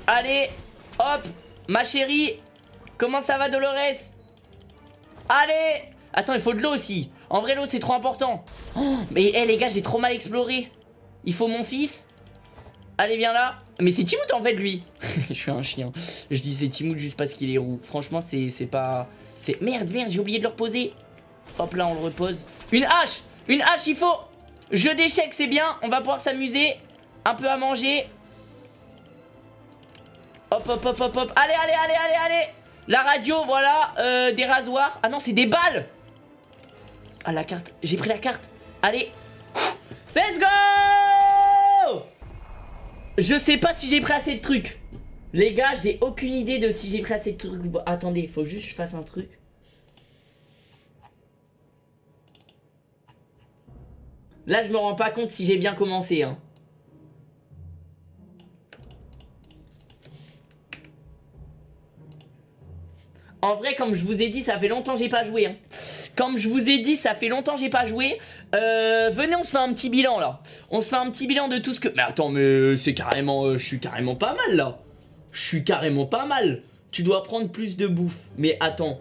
Allez, hop, ma chérie. Comment ça va, Dolores? Allez Attends, il faut de l'eau aussi. En vrai, l'eau, c'est trop important. Oh, mais hé, les gars, j'ai trop mal exploré. Il faut mon fils. Allez, viens là. Mais c'est Timout en fait, lui. Je suis un chien. Je dis c'est Timout juste parce qu'il est roux. Franchement, c'est pas... C'est Merde, merde, j'ai oublié de le reposer. Hop là, on le repose. Une hache Une hache, il faut Jeu d'échecs, c'est bien. On va pouvoir s'amuser. Un peu à manger. Hop, hop, hop, hop, hop. Allez, allez, allez, allez, allez. La radio, voilà. Euh, des rasoirs. Ah non, c'est des balles. Ah, la carte. J'ai pris la carte. Allez. Let's go Je sais pas si j'ai pris assez de trucs. Les gars, j'ai aucune idée de si j'ai pris assez de trucs. Attendez, faut juste que je fasse un truc. Là, je me rends pas compte si j'ai bien commencé. Hein. En vrai, comme je vous ai dit, ça fait longtemps que j'ai pas joué. Hein. Comme je vous ai dit, ça fait longtemps que j'ai pas joué. Euh, venez, on se fait un petit bilan là. On se fait un petit bilan de tout ce que... Mais attends, mais c'est carrément... Euh, je suis carrément pas mal là. Je suis carrément pas mal. Tu dois prendre plus de bouffe. Mais attends,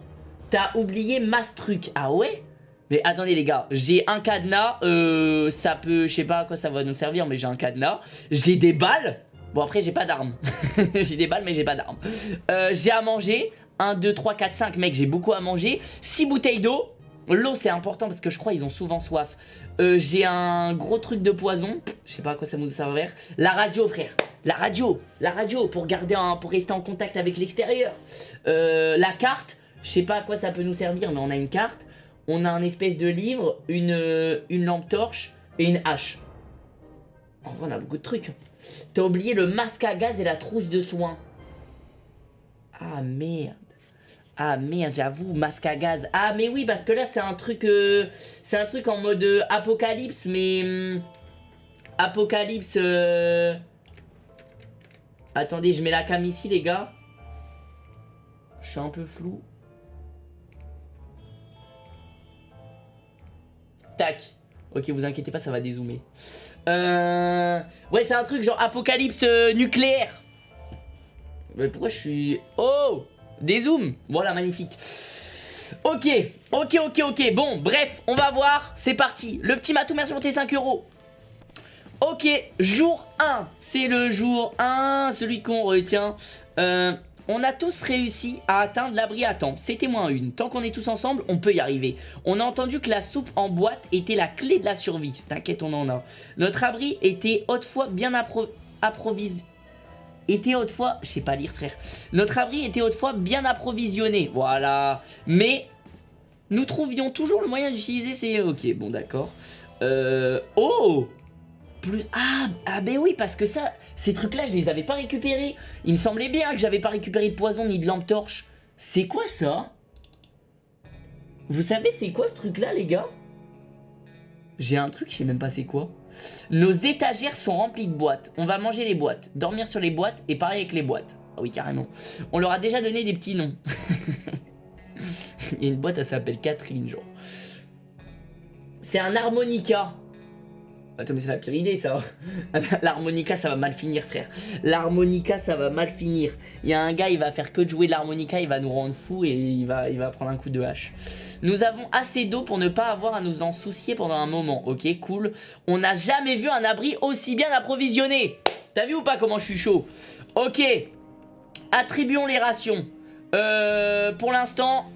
t'as oublié masse truc. Ah ouais? Mais attendez les gars, j'ai un cadenas, euh, ça peut, je sais pas à quoi ça va nous servir, mais j'ai un cadenas. J'ai des balles, bon après j'ai pas d'armes. j'ai des balles mais j'ai pas d'armes. Euh, j'ai à manger, 1, 2, 3, 4, 5, mec j'ai beaucoup à manger. 6 bouteilles d'eau, l'eau c'est important parce que je crois ils ont souvent soif. Euh, j'ai un gros truc de poison, je sais pas à quoi ça nous servir. La radio frère, la radio, la radio pour garder un, pour rester en contact avec l'extérieur. Euh, la carte, je sais pas à quoi ça peut nous servir mais on a une carte on a un espèce de livre, une, euh, une lampe torche et une hache. En vrai, on a beaucoup de trucs. T'as oublié le masque à gaz et la trousse de soins. Ah merde. Ah merde, j'avoue, masque à gaz. Ah mais oui, parce que là, c'est un truc... Euh, c'est un truc en mode euh, apocalypse, mais... Hum, apocalypse... Attendez, je mets la cam ici, les gars. Je suis un peu flou. Tac. Ok, vous inquiétez pas, ça va dézoomer. Euh... Ouais, c'est un truc genre apocalypse euh, nucléaire. Mais pourquoi je suis... Oh Dézoom Voilà, magnifique. Ok, ok, ok, ok. Bon, bref, on va voir. C'est parti. Le petit matou, merci pour tes 5 euros. Ok, jour 1. C'est le jour 1, celui qu'on retient. Euh, on a tous réussi à atteindre l'abri à temps. C'était moins une. Tant qu'on est tous ensemble, on peut y arriver. On a entendu que la soupe en boîte était la clé de la survie. T'inquiète, on en a. Notre abri était autrefois bien approvisionné était autrefois, je sais pas lire frère, notre abri était autrefois bien approvisionné, voilà, mais nous trouvions toujours le moyen d'utiliser ces, ok, bon d'accord, euh, oh, plus... Ah, ah ben oui, parce que ça, ces trucs-là, je les avais pas récupérés. Il me semblait bien que j'avais pas récupéré de poison ni de lampe torche. C'est quoi ça? Vous savez c'est quoi ce truc-là, les gars? J'ai un truc, je sais même pas c'est quoi. Nos étagères sont remplies de boîtes. On va manger les boîtes, dormir sur les boîtes et parler avec les boîtes. Ah oui, carrément. On leur a déjà donné des petits noms. Il y a une boîte, elle s'appelle Catherine, genre. C'est un harmonica. Attends, mais c'est la pire idée, ça. l'harmonica, ça va mal finir, frère. L'harmonica, ça va mal finir. Il y a un gars, il va faire que de jouer l'harmonica, il va nous rendre fou et il va, il va prendre un coup de hache. Nous avons assez d'eau pour ne pas avoir à nous en soucier pendant un moment. Ok, cool. On n'a jamais vu un abri aussi bien approvisionné. T'as vu ou pas comment je suis chaud? Ok. Attribuons les rations. Euh, pour l'instant,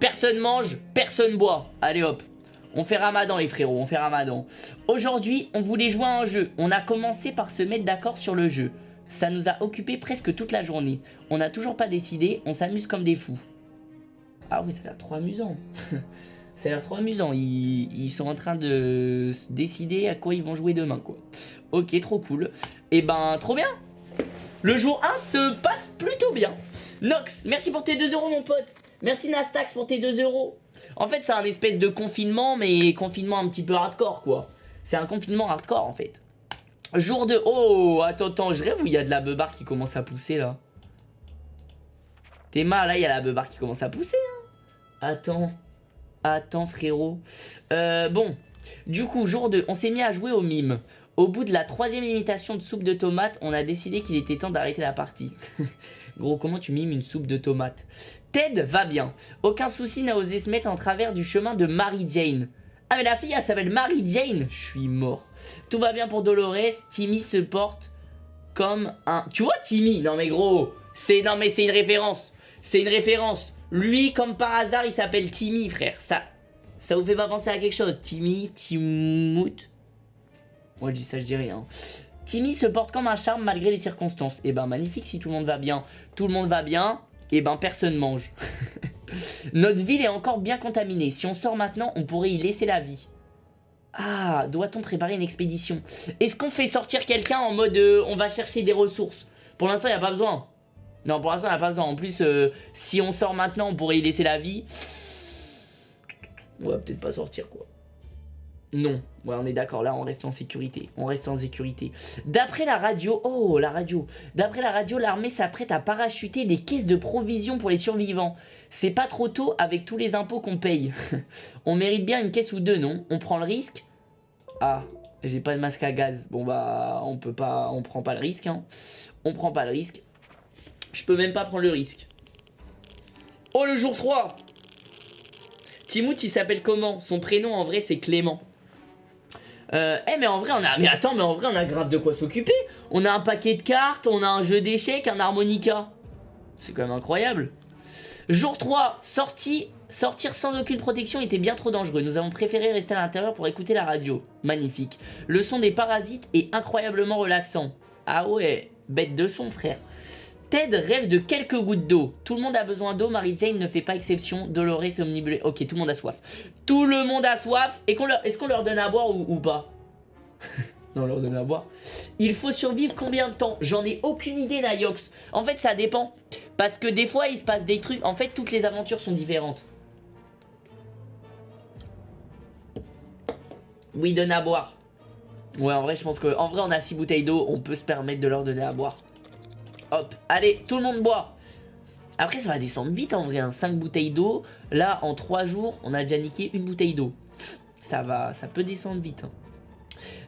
personne mange, personne boit. Allez hop. On fait ramadan les frérots, on fait ramadan. Aujourd'hui, on voulait jouer à un jeu. On a commencé par se mettre d'accord sur le jeu. Ça nous a occupé presque toute la journée. On n'a toujours pas décidé, on s'amuse comme des fous. Ah oui, ça a l'air trop amusant. ça a l'air trop amusant. Ils, sont en train de décider à quoi ils vont jouer demain, quoi. Ok, trop cool. Eh ben, trop bien. Le jour 1 se passe plutôt bien. Nox, merci pour tes 2 euros, mon pote. Merci Nastax pour tes 2 euros. En fait, c'est un espèce de confinement, mais confinement un petit peu hardcore, quoi. C'est un confinement hardcore, en fait. Jour de... Oh, attends, attends, je rêve où il y a de la beubar qui commence à pousser, là. T'es mal, là, il y a la beubar qui commence à pousser, hein. Attends. Attends, frérot. Euh, bon. Du coup, jour 2, on s'est mis à jouer au mime. Au bout de la troisième imitation de soupe de tomate, on a décidé qu'il était temps d'arrêter la partie. Gros, comment tu mimes une soupe de tomate Ted va bien. Aucun souci n'a osé se mettre en travers du chemin de Mary Jane. Ah mais la fille elle s'appelle Mary Jane. Je suis mort. Tout va bien pour Dolores. Timmy se porte comme un... Tu vois Timmy? Non mais gros. C'est non mais c'est une référence. C'est une référence. Lui comme par hasard il s'appelle Timmy frère. Ça ça vous fait pas penser à quelque chose Timmy, Timout Moi je dis ça je dis rien. Timmy se porte comme un charme malgré les circonstances. Et eh ben magnifique si tout le monde va bien. Tout le monde va bien. Et eh ben personne mange. Notre ville est encore bien contaminée. Si on sort maintenant, on pourrait y laisser la vie. Ah, doit-on préparer une expédition? Est-ce qu'on fait sortir quelqu'un en mode euh, on va chercher des ressources? Pour l'instant, il n'y a pas besoin. Non, pour l'instant, il n'y a pas besoin. En plus, euh, si on sort maintenant, on pourrait y laisser la vie. On va peut-être pas sortir, quoi. Non, ouais, on est d'accord, là on reste en sécurité, on reste en sécurité. D'après la radio, oh la radio, d'après la radio, l'armée s'apprête à parachuter des caisses de provisions pour les survivants. C'est pas trop tôt avec tous les impôts qu'on paye. on mérite bien une caisse ou deux, non? On prend le risque? Ah, j'ai pas de masque à gaz. Bon bah, on peut pas, on prend pas le risque, hein. On prend pas le risque. Je peux même pas prendre le risque. Oh le jour 3 Timout s'appelle comment? Son prénom en vrai c'est Clément. Euh, eh mais en vrai on a... Mais attends mais en vrai on a grave de quoi s'occuper On a un paquet de cartes, on a un jeu d'échecs, un harmonica C'est quand même incroyable Jour 3, sortie Sortir sans aucune protection était bien trop dangereux. Nous avons préféré rester à l'intérieur pour écouter la radio. Magnifique. Le son des parasites est incroyablement relaxant. Ah ouais, bête de son frère. Ted rêve de quelques gouttes d'eau. Tout le monde a besoin d'eau, Mary Jane ne fait pas exception. Dolores est omnibulée. Ok, tout le monde a soif. Tout le monde a soif. Et est-ce qu'on leur donne à boire ou, pas? Non, on leur donne à boire. Il faut survivre combien de temps? J'en ai aucune idée, Nayox. En fait, ça dépend. Parce que des fois, il se passe des trucs. En fait, toutes les aventures sont différentes. Oui, donne à boire. Ouais, en vrai, je pense que... En vrai, on a 6 bouteilles d'eau. On peut se permettre de leur donner à boire. Hop, allez, tout le monde boit. Après, ça va descendre vite en vrai, 5 hein. bouteilles d'eau. Là, en 3 jours, on a déjà niqué une bouteille d'eau. Ça va, ça peut descendre vite. Hein.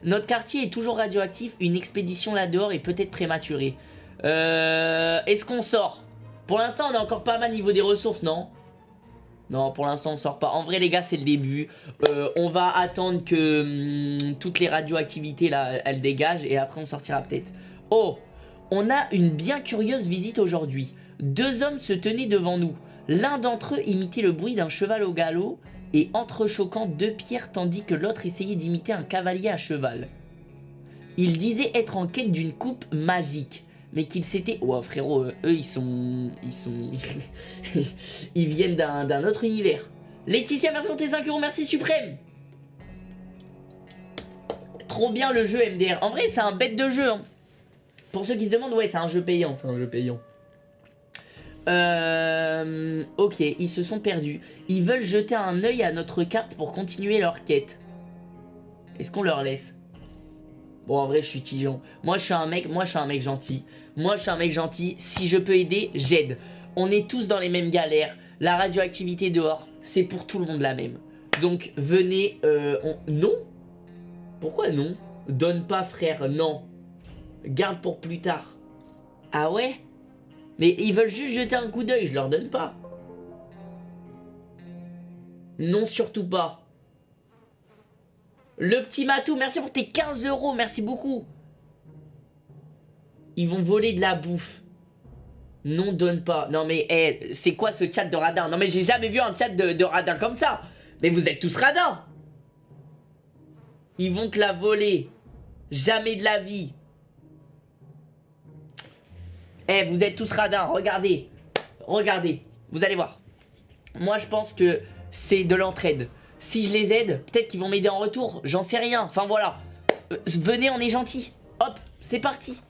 Notre quartier est toujours radioactif. Une expédition là-dehors est peut-être prématurée. Euh, Est-ce qu'on sort? Pour l'instant, on est encore pas mal niveau des ressources, non? Non, pour l'instant, on sort pas. En vrai, les gars, c'est le début. Euh, on va attendre que hum, toutes les radioactivités, là, elles dégagent. Et après, on sortira peut-être. Oh on a une bien curieuse visite aujourd'hui. Deux hommes se tenaient devant nous. L'un d'entre eux imitait le bruit d'un cheval au galop et entrechoquant deux pierres tandis que l'autre essayait d'imiter un cavalier à cheval. Il disait être en quête d'une coupe magique, mais qu'il s'était... Oh frérot, euh, eux ils sont... Ils sont... ils viennent d'un autre univers. Laetitia, merci pour tes 5 euros, merci Suprême Trop bien le jeu MDR. En vrai, c'est un bête de jeu. Hein. Pour ceux qui se demandent, ouais, c'est un jeu payant, c'est un jeu payant. Euh, ok, ils se sont perdus. Ils veulent jeter un œil à notre carte pour continuer leur quête. Est-ce qu'on leur laisse? Bon, en vrai, je suis tigeant. Moi, je suis un mec, moi, je suis un mec gentil. Moi, je suis un mec gentil. Si je peux aider, j'aide. On est tous dans les mêmes galères. La radioactivité dehors, c'est pour tout le monde la même. Donc, venez... Euh, Non? Pourquoi non? Donne pas, frère, non. Garde pour plus tard. Ah ouais? Mais ils veulent juste jeter un coup d'œil, je leur donne pas. Non, surtout pas. Le petit Matou, merci pour tes 15 euros, merci beaucoup. Ils vont voler de la bouffe. Non, donne pas. Non mais, hey, c'est quoi ce chat de radin? Non mais j'ai jamais vu un chat de, de radin comme ça. Mais vous êtes tous radins. Ils vont te la voler. Jamais de la vie. Eh, vous êtes tous radins, regardez. Regardez, vous allez voir. Moi, je pense que c'est de l'entraide. Si je les aide, peut-être qu'ils vont m'aider en retour. J'en sais rien. Enfin, voilà. Euh, venez, on est gentil. Hop, c'est parti.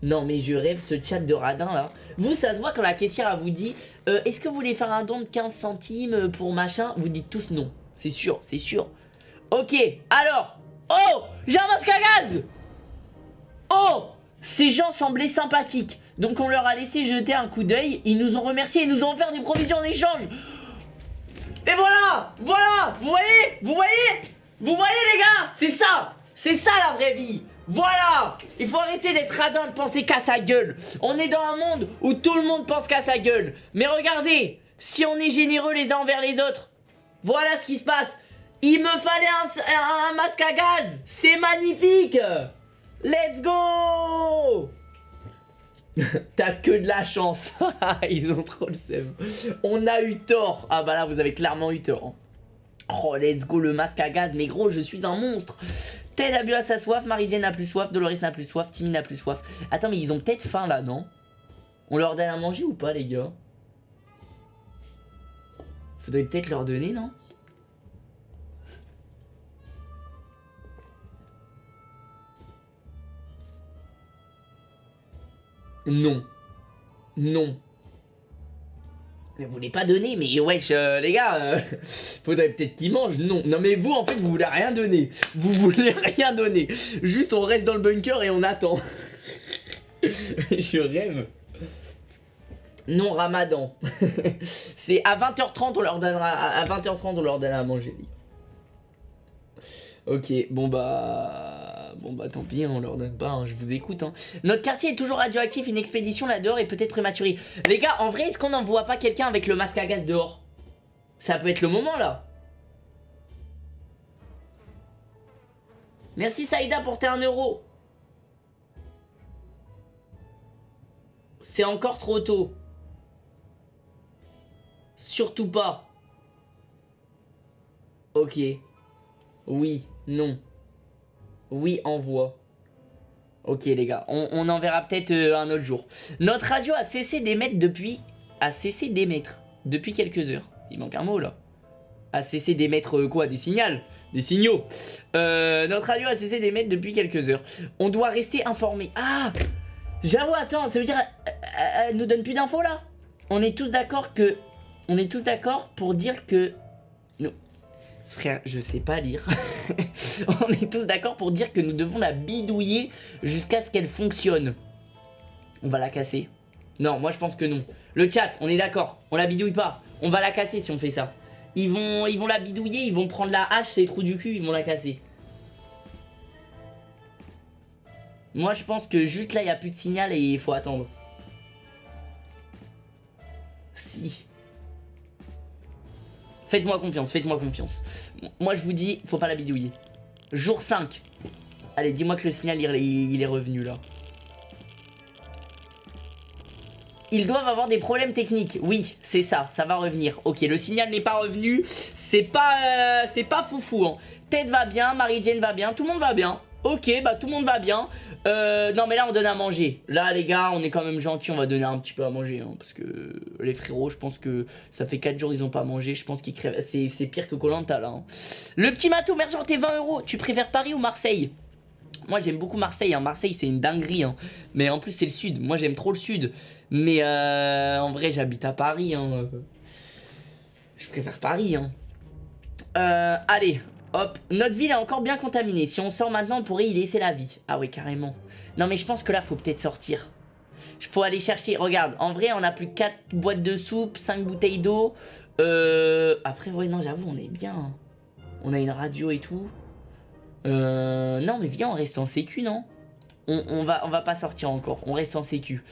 Non mais je rêve ce chat de radin là Vous ça se voit quand la caissière vous dit euh, Est-ce que vous voulez faire un don de 15 centimes pour machin? Vous dites tous non C'est sûr, c'est sûr Ok, alors Oh J'ai un gaz Oh ces gens semblaient sympathiques, donc on leur a laissé jeter un coup d'œil, ils nous ont remerciés, ils nous ont offert des provisions en échange. Et voilà! Voilà! Vous voyez? Vous voyez? Vous voyez les gars? C'est ça! C'est ça la vraie vie. Voilà! Il faut arrêter d'être radin, de penser qu'à sa gueule. On est dans un monde où tout le monde pense qu'à sa gueule. Mais regardez, si on est généreux les uns envers les autres, voilà ce qui se passe. Il me fallait un, un masque à gaz. C'est magnifique Let's go T'as que de la chance. Ils ont trop le seum. On a eu tort. Ah bah là, vous avez clairement eu tort. Oh, let's go, le masque à gaz. Mais gros, je suis un monstre. Ted a bu à sa soif, Marie-Jane n'a plus soif, Dolores n'a plus soif, Timmy n'a plus soif. Attends, mais ils ont peut-être faim là, non? On leur donne à manger ou pas, les gars? Faudrait peut-être leur donner, non? Non. Non. Mais vous voulez pas donner, mais wesh, euh, les gars, euh, faudrait peut-être qu'ils mangent. Non, non, mais vous, en fait, vous voulez rien donner. Vous voulez rien donner. Juste, on reste dans le bunker et on attend. Je rêve. Non, ramadan. C'est à 20h30, on leur donnera. À 20h30, on leur donnera à manger. Ok, bon bah... Bon bah tant pis, on leur donne pas, hein, je vous écoute. Hein. Notre quartier est toujours radioactif, une expédition là dehors est peut-être prématurée. Les gars, en vrai, est-ce qu'on n'envoie pas quelqu'un avec le masque à gaz dehors? Ça peut être le moment là. Merci Saïda pour tes 1 euro. C'est encore trop tôt. Surtout pas. Ok. Oui. Non. Oui, envoie. Ok les gars, on, en verra peut-être euh, un autre jour. Notre radio a cessé d'émettre depuis... A cessé d'émettre depuis quelques heures. Il manque un mot là. A cessé d'émettre euh, quoi Des signaux Des signaux. Euh, notre radio a cessé d'émettre depuis quelques heures. On doit rester informé. Ah J'avoue, attends, ça veut dire... Elle, nous donne plus d'infos là? On est tous d'accord que... On est tous d'accord pour dire que... Je sais pas lire. on est tous d'accord pour dire que nous devons la bidouiller jusqu'à ce qu'elle fonctionne. On va la casser. Non, moi je pense que non. Le chat, on est d'accord. On la bidouille pas. On va la casser si on fait ça. Ils vont, ils vont la bidouiller, ils vont prendre la hache, ces trous du cul, ils vont la casser. Moi je pense que juste là, il n'y a plus de signal et il faut attendre. Si. Faites-moi confiance, faites-moi confiance. Moi, je vous dis, faut pas la bidouiller. Jour 5. Allez, dis-moi que le signal, il, est revenu, là. Ils doivent avoir des problèmes techniques. Oui, c'est ça, ça va revenir. Ok, le signal n'est pas revenu. C'est pas, euh, pas foufou. Hein. Ted va bien, Marie-Jane va bien, tout le monde va bien. Ok, bah tout le monde va bien. Euh, non mais là on donne à manger. Là les gars, on est quand même gentils, on va donner un petit peu à manger. Hein, parce que les frérots, je pense que ça fait 4 jours ils ont pas mangé. Je pense qu'ils crèvent. C'est pire que Colanta là. Hein. Le petit Matou, merci pour tes 20 euros. Tu préfères Paris ou Marseille? Moi j'aime beaucoup Marseille, hein. Marseille c'est une dinguerie, mais en plus c'est le sud, moi j'aime trop le sud, mais euh, en vrai j'habite à Paris, hein. je préfère Paris. Euh, allez, Hop, notre ville est encore bien contaminée. Si on sort maintenant, on pourrait y laisser la vie. Ah oui, carrément. Non, mais je pense que là, faut peut-être sortir. Faut aller chercher. Regarde, en vrai, on a plus 4 boîtes de soupe, 5 bouteilles d'eau. Euh... Après, ouais, non, j'avoue, on est bien. On a une radio et tout. Euh... Non, mais viens, on reste en sécu, non? On, va, on va pas sortir encore, on reste en sécu.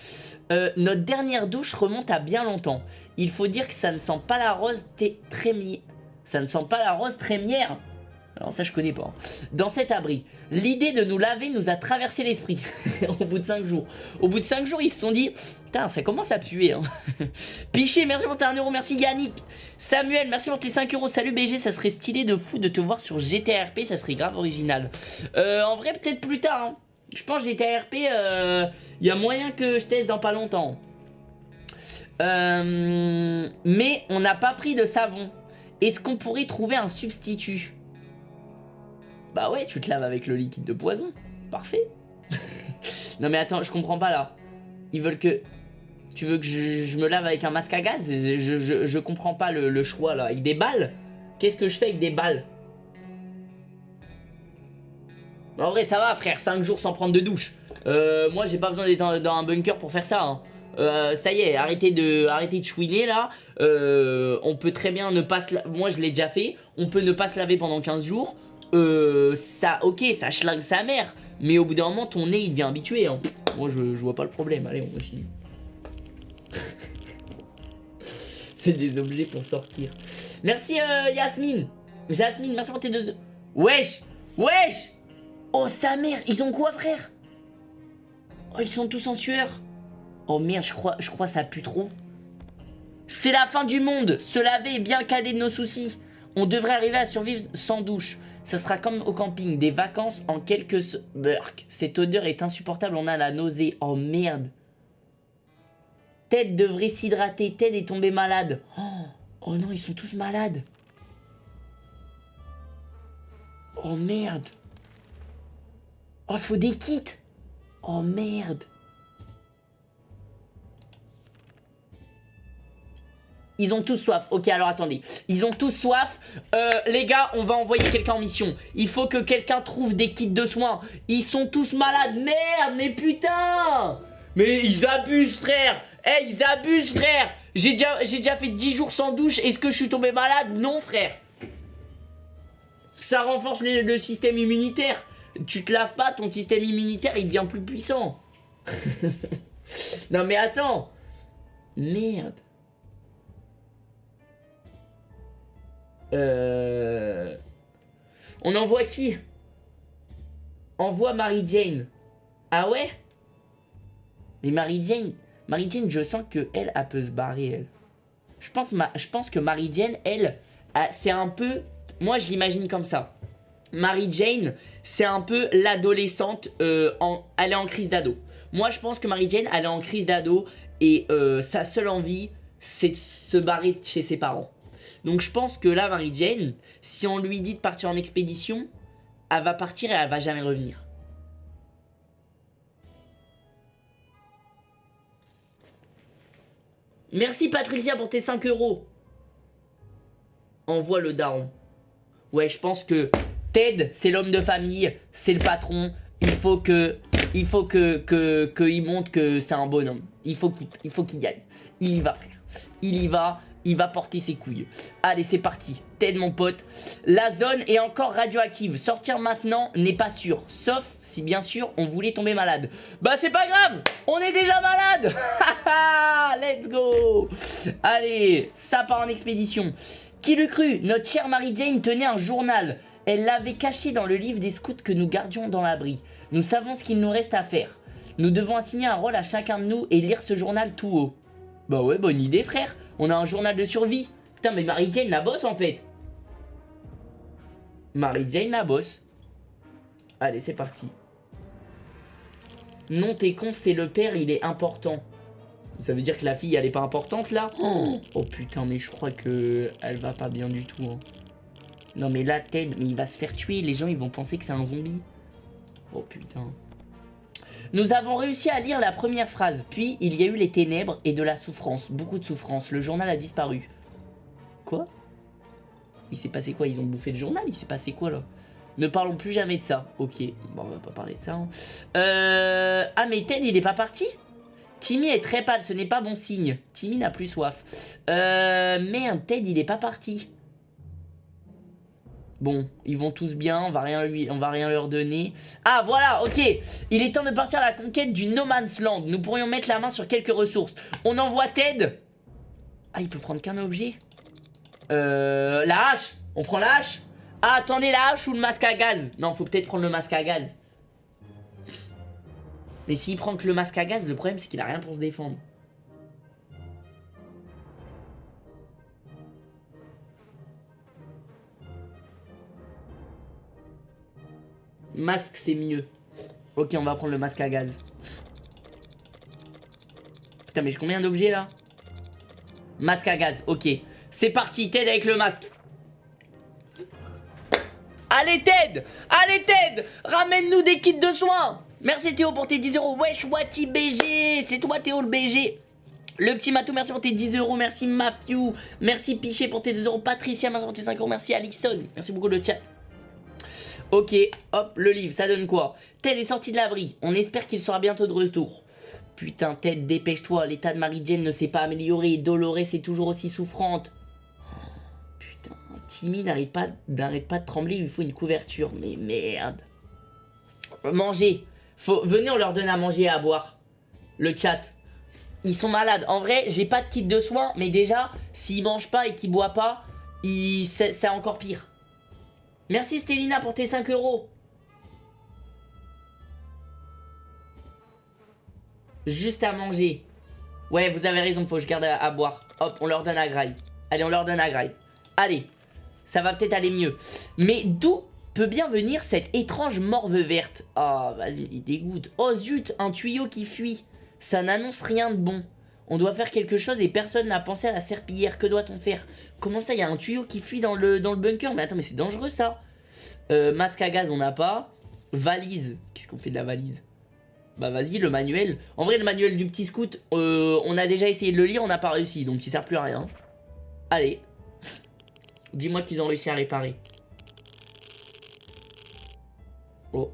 Euh, notre dernière douche remonte à bien longtemps. Il faut dire que ça ne sent pas la rose trémière. Ça ne sent pas la rose trémière alors ça je connais pas. Dans cet abri, l'idée de nous laver nous a traversé l'esprit au bout de 5 jours. Au bout de 5 jours, ils se sont dit, putain, ça commence à puer. Hein. Piché, merci pour tes 1 euro, merci Yannick. Samuel, merci pour tes 5 euros. Salut BG, ça serait stylé de fou de te voir sur GTRP, ça serait grave original. Euh, en vrai, peut-être plus tard. Hein. Je pense GTRP, il euh, y a moyen que je teste dans pas longtemps. Euh, mais on n'a pas pris de savon. Est-ce qu'on pourrait trouver un substitut? Bah ouais, tu te laves avec le liquide de poison. Parfait. non mais attends, je comprends pas là. Ils veulent que... Tu veux que je, me lave avec un masque à gaz? Je, je, comprends pas le, choix là. Avec des balles? Qu'est-ce que je fais avec des balles? En vrai, ça va frère, 5 jours sans prendre de douche. Euh, moi, j'ai pas besoin d'être dans un bunker pour faire ça. Hein. Euh, ça y est, arrêtez de, arrêtez de chouiner là. Euh, on peut très bien ne pas se Moi, je l'ai déjà fait. On peut ne pas se laver pendant 15 jours euh, ça, ok, ça schlingue sa mère, mais au bout d'un moment, ton nez, il devient habitué. Hein. Moi, je, vois pas le problème. Allez, on continue. C'est des objets pour sortir. Merci, euh, Yasmine. Jasmine, merci pour tes deux... Wesh Wesh Oh, sa mère Ils ont quoi, frère? Oh, ils sont tous en sueur. Oh, merde, je crois, je crois ça pue trop. C'est la fin du monde Se laver est bien cadet de nos soucis. On devrait arriver à survivre sans douche. Ce sera comme au camping, des vacances en quelques... Burk. Cette odeur est insupportable, on a la nausée. Oh, merde Ted devrait s'hydrater. Ted est tombé malade. Oh, oh non, ils sont tous malades. Oh merde. Oh, faut des kits. Oh merde. Ils ont tous soif. Ok, alors attendez. Ils ont tous soif. Euh, les gars, on va envoyer quelqu'un en mission. Il faut que quelqu'un trouve des kits de soins. Ils sont tous malades. Merde, mais putain Mais ils abusent, frère Eh, ils abusent, frère J'ai déjà, déjà fait 10 jours sans douche. Est-ce que je suis tombé malade? Non, frère ça renforce le système immunitaire. Tu te laves pas, ton système immunitaire, il devient plus puissant. non mais attends. Merde. Euh... On envoie qui? Envoie Mary Jane. Ah ouais? Mais Mary Jane, Mary Jane, je sens que elle, elle peut se barrer. Je pense, que Mary Jane, elle, c'est un peu moi, je l'imagine comme ça. Mary Jane, c'est un peu l'adolescente, euh, elle est en crise d'ado. Moi, je pense que Mary Jane, elle est en crise d'ado et euh, sa seule envie, c'est de se barrer chez ses parents. Donc, je pense que là, Mary Jane, si on lui dit de partir en expédition, elle va partir et elle va jamais revenir. Merci Patricia pour tes 5 euros. Envoie le daron. Ouais, je pense que Ted, c'est l'homme de famille, c'est le patron. Il faut que, il faut que, que, qu'il montre que c'est un bonhomme. Il faut qu'il, il faut qu'il gagne. Il y va, frère. Il y va. Il va porter ses couilles. Allez, c'est parti. Ted, mon pote. La zone est encore radioactive. Sortir maintenant n'est pas sûr. Sauf si, bien sûr, on voulait tomber malade. Bah, c'est pas grave. On est déjà malade. Let's go. Allez, ça part en expédition. Qui le cru? Notre chère Mary Jane tenait un journal. Elle l'avait caché dans le livre des scouts que nous gardions dans l'abri. Nous savons ce qu'il nous reste à faire. Nous devons assigner un rôle à chacun de nous et lire ce journal tout haut. Bah ouais, bonne idée frère. On a un journal de survie. Putain, mais Mary Jane la bosse en fait. Mary Jane la bosse. Allez, c'est parti. Non, t'es con, c'est le père, il est important. Ça veut dire que la fille, elle est pas importante, là oh, oh, putain, mais je crois que elle va pas bien du tout. Hein. Non, mais là, Ted, mais il va se faire tuer. Les gens, ils vont penser que c'est un zombie. Oh, putain. Nous avons réussi à lire la première phrase. Puis, il y a eu les ténèbres et de la souffrance. Beaucoup de souffrance. Le journal a disparu. Quoi? Il s'est passé quoi? Ils ont bouffé le journal? Il s'est passé quoi, là? Ne parlons plus jamais de ça. Ok, bon, on va pas parler de ça. Hein. Euh... Ah, mais Ted, il est pas parti? Timmy est très pâle, ce n'est pas bon signe. Timmy n'a plus soif. Euh, merde, Ted, il est pas parti. Bon, ils vont tous bien, on va rien, lui, on va rien leur donner. Ah, voilà, ok. Il est temps de partir à la conquête du No Man's Land. Nous pourrions mettre la main sur quelques ressources. On envoie Ted. Ah, il peut prendre qu'un objet. Euh, la hache. On prend la hache. Ah, attendez, la hache ou le masque à gaz? Non, faut peut-être prendre le masque à gaz. Mais s'il prend que le masque à gaz, le problème c'est qu'il a rien pour se défendre. Masque c'est mieux. Ok, on va prendre le masque à gaz. Putain, mais j'ai combien d'objets là? Masque à gaz, ok. C'est parti, Ted avec le masque. Allez Ted Allez Ted Ramène-nous des kits de soins Merci Théo pour tes 10 euros. Wesh, Wati BG. C'est toi Théo le BG. Le petit Matou, merci pour tes 10 euros. Merci Matthew. Merci Piché pour tes 2 euros. Patricia, merci pour tes 5 euros. Merci Alison. Merci beaucoup le chat. Ok, hop, le livre, ça donne quoi? Ted est sorti de l'abri. On espère qu'il sera bientôt de retour. Putain, Ted, dépêche-toi. L'état de Marie-Jane ne s'est pas amélioré. Doloré, c'est toujours aussi souffrante. putain, Timmy n'arrête pas, pas de trembler. Il lui faut une couverture. Mais merde. Manger. Faut, venez, on leur donne à manger et à boire. Le chat. Ils sont malades. En vrai, j'ai pas de kit de soins, mais déjà, s'ils mangent pas et qu'ils boivent pas, c'est encore pire. Merci Stélina pour tes 5 euros. Juste à manger. Ouais, vous avez raison, faut que je garde à, boire. Hop, on leur donne à graille. Allez, on leur donne à graille. Allez, ça va peut-être aller mieux. Mais d'où peut bien venir cette étrange morve verte? Oh, vas-y, il dégoûte. Oh zut, un tuyau qui fuit. Ça n'annonce rien de bon. On doit faire quelque chose et personne n'a pensé à la serpillière. Que doit-on faire? Comment ça, il y a un tuyau qui fuit dans le, bunker Mais attends, mais c'est dangereux ça. Euh, masque à gaz, on n'a pas. Valise. Qu'est-ce qu'on fait de la valise? Bah vas-y, le manuel. En vrai, le manuel du petit scout, euh, on a déjà essayé de le lire, on n'a pas réussi. Donc il sert plus à rien. Allez. Dis-moi qu'ils ont réussi à réparer. Oh.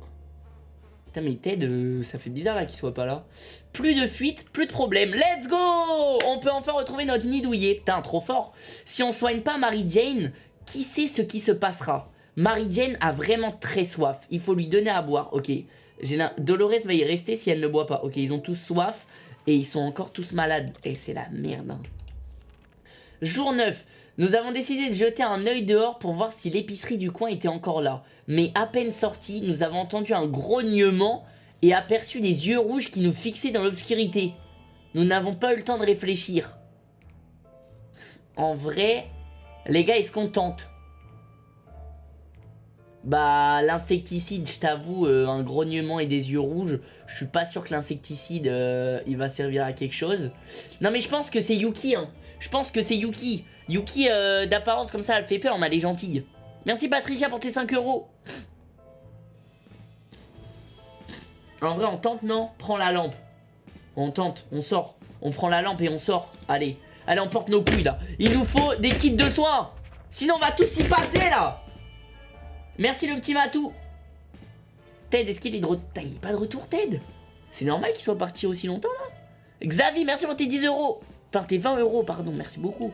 Putain mais Ted, euh, ça fait bizarre là qu'il soit pas là. Plus de fuite, plus de problème. Let's go On peut enfin retrouver notre nid douillet. Putain, trop fort. Si on soigne pas Mary Jane, qui sait ce qui se passera? Mary Jane a vraiment très soif. Il faut lui donner à boire. Ok. Dolores va y rester si elle ne boit pas. Ok, ils ont tous soif. Et ils sont encore tous malades. Et c'est la merde. Hein. Jour 9. Nous avons décidé de jeter un œil dehors pour voir si l'épicerie du coin était encore là. Mais à peine sorti, nous avons entendu un grognement et aperçu des yeux rouges qui nous fixaient dans l'obscurité. Nous n'avons pas eu le temps de réfléchir. En vrai, les gars, ils se contentent. Bah, l'insecticide, je t'avoue, euh, un grognement et des yeux rouges, je suis pas sûr que l'insecticide, euh, il va servir à quelque chose. Non, mais je pense que c'est Yuki, hein. Je pense que c'est Yuki. Yuki, euh, d'apparence comme ça, elle fait peur, mais elle est gentille. Merci Patricia pour tes 5 euros. En vrai, on tente, non? Prends la lampe. On tente, on sort. On prend la lampe et on sort. Allez, allez, on porte nos couilles, là. Il nous faut des kits de soins. Sinon, on va tous y passer, là. Merci, le petit Matou. Ted, est-ce qu'il est de retour Il est pas de retour, Ted? C'est normal qu'il soit parti aussi longtemps, là Xavi, merci pour tes 10 euros. Enfin, tes 20 euros, pardon. Merci beaucoup.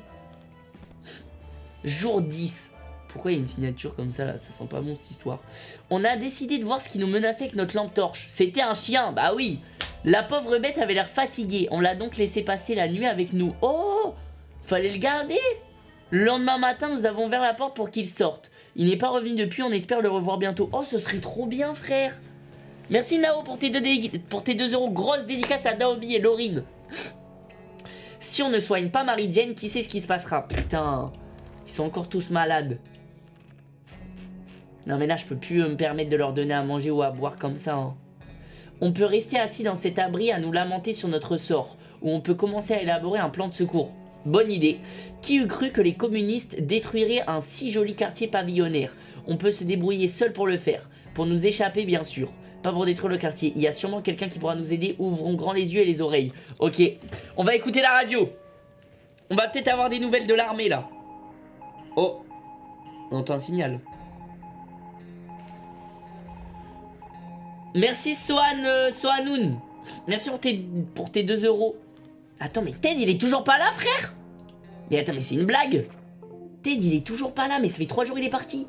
Jour 10. Pourquoi il y a une signature comme ça là? Ça sent pas bon cette histoire. On a décidé de voir ce qui nous menaçait avec notre lampe torche. C'était un chien, bah oui. La pauvre bête avait l'air fatiguée. On l'a donc laissé passer la nuit avec nous. Oh Fallait le garder Le lendemain matin, nous avons ouvert la porte pour qu'il sorte. Il n'est pas revenu depuis, on espère le revoir bientôt. Oh, ce serait trop bien, frère Merci Nao pour tes 2 pour tes deux euros. Grosse dédicace à Naomi et Laurine. Si on ne soigne pas Marie-Jane, qui sait ce qui se passera? Putain ils sont encore tous malades. Non mais là je peux plus me permettre de leur donner à manger ou à boire comme ça. Hein. On peut rester assis dans cet abri à nous lamenter sur notre sort. Ou on peut commencer à élaborer un plan de secours. Bonne idée. Qui eût cru que les communistes détruiraient un si joli quartier pavillonnaire? On peut se débrouiller seul pour le faire. Pour nous échapper bien sûr. Pas pour détruire le quartier. Il y a sûrement quelqu'un qui pourra nous aider. Ouvrons grand les yeux et les oreilles. Ok. On va écouter la radio. On va peut-être avoir des nouvelles de l'armée là. Oh On entend un signal. Merci Swan, euh. Merci pour tes, pour tes 2 euros. Attends, mais Ted, il est toujours pas là, frère Mais attends, mais c'est une blague Ted, il est toujours pas là, mais ça fait 3 jours il est parti.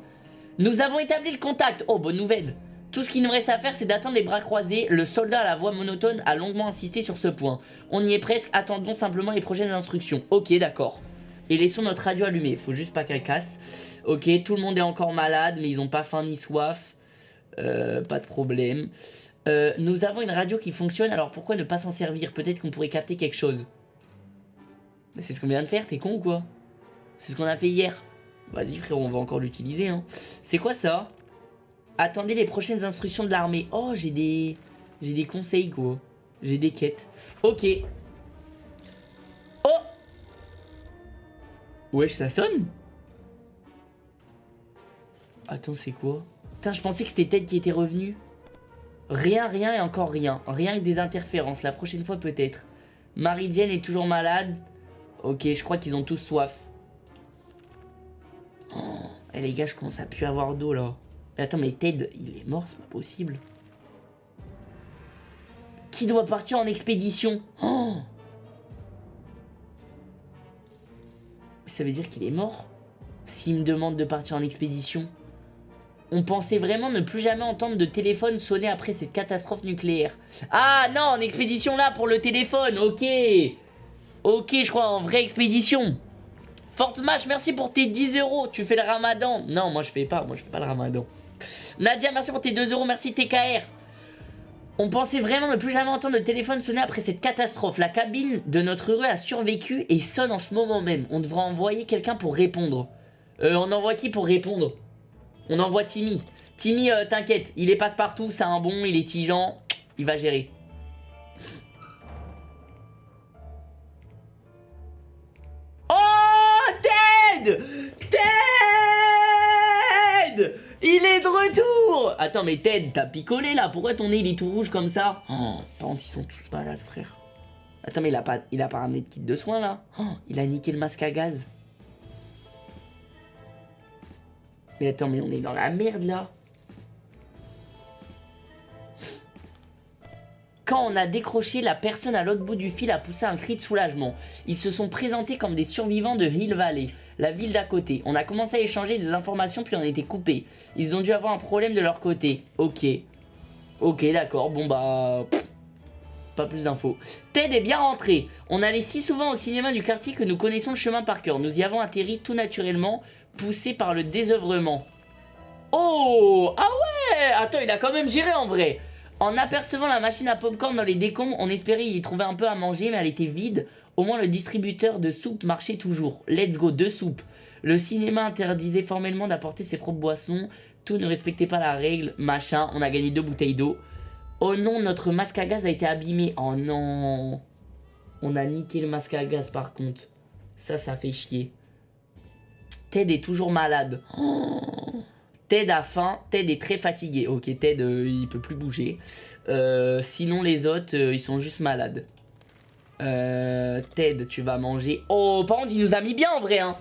Nous avons établi le contact. Oh, bonne nouvelle. Tout ce qu'il nous reste à faire, c'est d'attendre les bras croisés. Le soldat à la voix monotone a longuement insisté sur ce point. On y est presque, attendons simplement les prochaines instructions. Ok, d'accord. Et laissons notre radio allumée. Faut juste pas qu'elle casse. Ok, tout le monde est encore malade, mais ils ont pas faim ni soif. Euh, pas de problème. Euh, nous avons une radio qui fonctionne, alors pourquoi ne pas s'en servir? Peut-être qu'on pourrait capter quelque chose. C'est ce qu'on vient de faire, t'es con ou quoi? C'est ce qu'on a fait hier. Vas-y frérot, on va encore l'utiliser. Hein. C'est quoi ça? Attendez les prochaines instructions de l'armée. Oh, j'ai des... J'ai des conseils quoi. J'ai des quêtes. Ok, Wesh, ça sonne? Attends, c'est quoi? Putain, je pensais que c'était Ted qui était revenu. Rien, rien et encore rien. Rien que des interférences. La prochaine fois, peut-être. Marie-Jane est toujours malade. Ok, je crois qu'ils ont tous soif. Oh, eh, les gars, je commence à plus avoir d'eau, là. Mais attends, mais Ted, il est mort, c'est pas possible. Qui doit partir en expédition? Oh ça veut dire qu'il est mort? S'il me demande de partir en expédition On pensait vraiment ne plus jamais entendre de téléphone sonner après cette catastrophe nucléaire. Ah non, en expédition là pour le téléphone, ok Ok, je crois en vraie expédition Fort Smash, merci pour tes 10 euros. Tu fais le ramadan. Non, moi je fais pas. Moi je fais pas le ramadan. Nadia, merci pour tes 2 euros. Merci TKR. On pensait vraiment ne plus jamais entendre le téléphone sonner après cette catastrophe. La cabine de notre rue a survécu et sonne en ce moment même. On devrait envoyer quelqu'un pour répondre. Euh, on envoie qui pour répondre? On envoie Timmy. Timmy, euh, t'inquiète, il est passe-partout, c'est un bon, il est tigeant, il va gérer. Oh Ted Ted Il est de retour Attends, mais Ted, t'as picolé là Pourquoi ton nez il est tout rouge comme ça? Oh, par contre, ils sont tous malades, frère. Attends, mais il a pas, il a pas ramené de kit de soins là? Oh, Il a niqué le masque à gaz. Mais attends, mais on est dans la merde là. Quand on a décroché, la personne à l'autre bout du fil a poussé un cri de soulagement. Ils se sont présentés comme des survivants de Hill Valley, la ville d'à côté. On a commencé à échanger des informations puis on a été coupés. Ils ont dû avoir un problème de leur côté. Ok. Ok, d'accord. Bon bah... pas plus d'infos. Ted est bien rentré. On allait si souvent au cinéma du quartier que nous connaissons le chemin par cœur. Nous y avons atterri tout naturellement poussé par le désœuvrement. Oh Ah ouais Attends, il a quand même géré en vrai En apercevant la machine à popcorn dans les décombres, on espérait y trouver un peu à manger, mais elle était vide. Au moins, le distributeur de soupe marchait toujours. Let's go, deux soupes. Le cinéma interdisait formellement d'apporter ses propres boissons. Tout ne respectait pas la règle, machin. On a gagné deux bouteilles d'eau. Oh non, notre masque à gaz a été abîmé. Oh non On a niqué le masque à gaz par contre. Ça, ça fait chier. Ted est toujours malade. Ted a faim, Ted est très fatigué. Ok, Ted, euh, il peut plus bouger. Euh, sinon, les autres, euh, ils sont juste malades. Ted, tu vas manger. Oh, par contre, il nous a mis bien en vrai. Hein.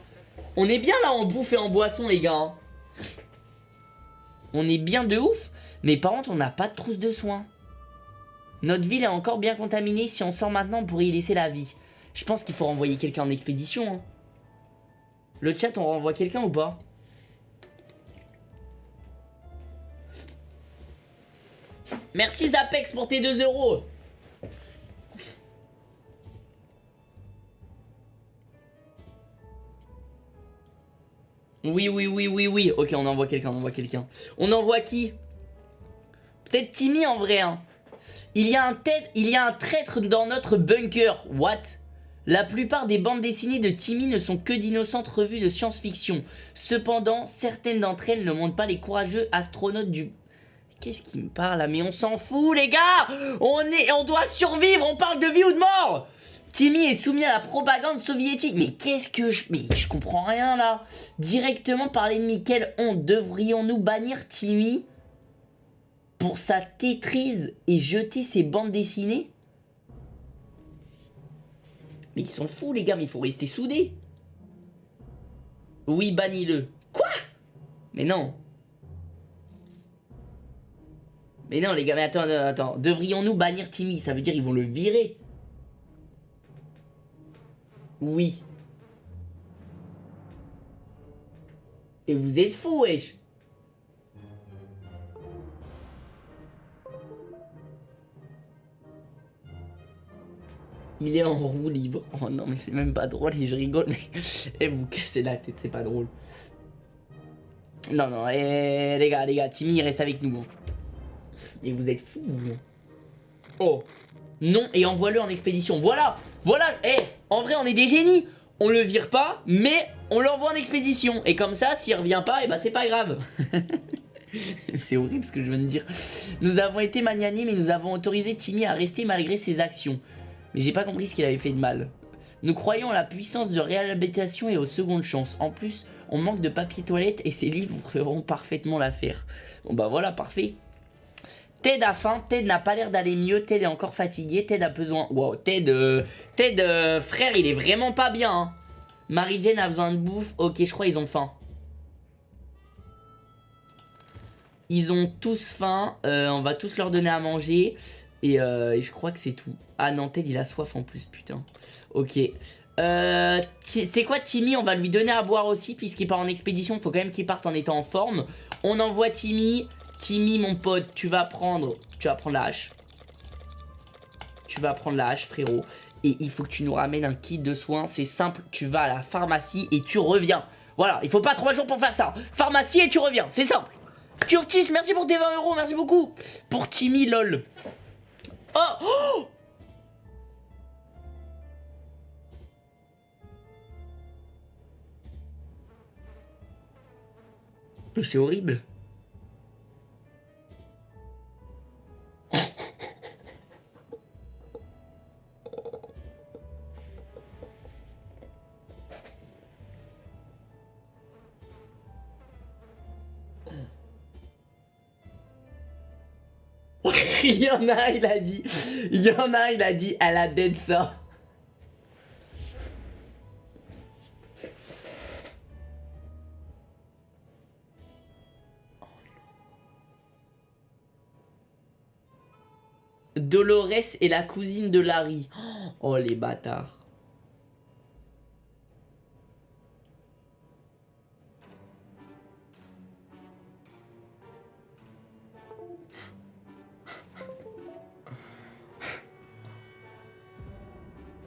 On est bien là en bouffe et en boisson, les gars. Hein. On est bien de ouf. Mais par contre, on n'a pas de trousse de soins. Notre ville est encore bien contaminée. Si on sort maintenant, on pourrait y laisser la vie. Je pense qu'il faut renvoyer quelqu'un en expédition. Hein. Le chat, on renvoie quelqu'un ou pas Merci Zapex pour tes 2 euros Oui, oui, oui, oui, oui. Ok, on envoie quelqu'un, on envoie quelqu'un. On envoie qui Peut-être Timmy en vrai. Hein. Il, y a un tête, il y a un traître dans notre bunker. What la plupart des bandes dessinées de Timmy ne sont que d'innocentes revues de science-fiction. Cependant, certaines d'entre elles ne montrent pas les courageux astronautes du... Qu'est-ce qui me parle là? Mais on s'en fout les gars On est, on doit survivre, on parle de vie ou de mort Timmy est soumis à la propagande soviétique. Mais qu'est-ce que je... Mais je comprends rien là. Directement par l'ennemi. Quelle honte. Devrions-nous bannir Timmy pour sa tétrise et jeter ses bandes dessinées? Mais ils sont fous, les gars, mais il faut rester soudés. Oui, bannis-le. Quoi? Mais non. Mais non, les gars, mais attends, attends. Devrions-nous bannir Timmy? Ça veut dire ils vont le virer. Oui. Et vous êtes fous, wesh. Il est en roue libre. Oh non, mais c'est même pas drôle et je rigole, mais et vous cassez la tête, c'est pas drôle. Non, non, et les gars, les gars, Timmy reste avec nous. Hein. Et vous êtes fous. Oh. Non, et envoie-le en expédition. Voilà, voilà. Eh, en vrai, on est des génies. On le vire pas, mais on l'envoie en expédition. Et comme ça, s'il revient pas, et eh bah ben, c'est pas grave. c'est horrible ce que je viens de dire. Nous avons été magnanimes et nous avons autorisé Timmy à rester malgré ses actions. Mais j'ai pas compris ce qu'il avait fait de mal. Nous croyons à la puissance de réhabilitation et aux secondes chances. En plus, on manque de papier toilette et ces livres feront parfaitement l'affaire. Bon bah voilà, parfait. Ted a faim, Ted n'a pas l'air d'aller mieux, Ted est encore fatigué, Ted a besoin... Wow, Ted, euh, Ted, euh, frère, il est vraiment pas bien. Hein. Mary Jane a besoin de bouffe, ok, je crois ils ont faim. Ils ont tous faim, euh, on va tous leur donner à manger. Euh, et, je crois que c'est tout. Ah non, Ted il a soif en plus, putain. Ok. Euh, c'est quoi Timmy On va lui donner à boire aussi puisqu'il part en expédition. Faut quand même qu'il parte en étant en forme. On envoie Timmy. Timmy mon pote, tu vas prendre... Tu vas prendre la hache. Tu vas prendre la hache frérot. et il faut que tu nous ramènes un kit de soins. C'est simple, tu vas à la pharmacie et tu reviens. Voilà, il faut pas trois jours pour faire ça. Pharmacie et tu reviens, c'est simple. Curtis, merci pour tes 20 euros, merci beaucoup. Pour Timmy, lol. Oh, oh C'est horrible. Il y en a, il a dit. Il y en a, il a dit, elle a dead ça. Dolores est la cousine de Larry. Oh les bâtards.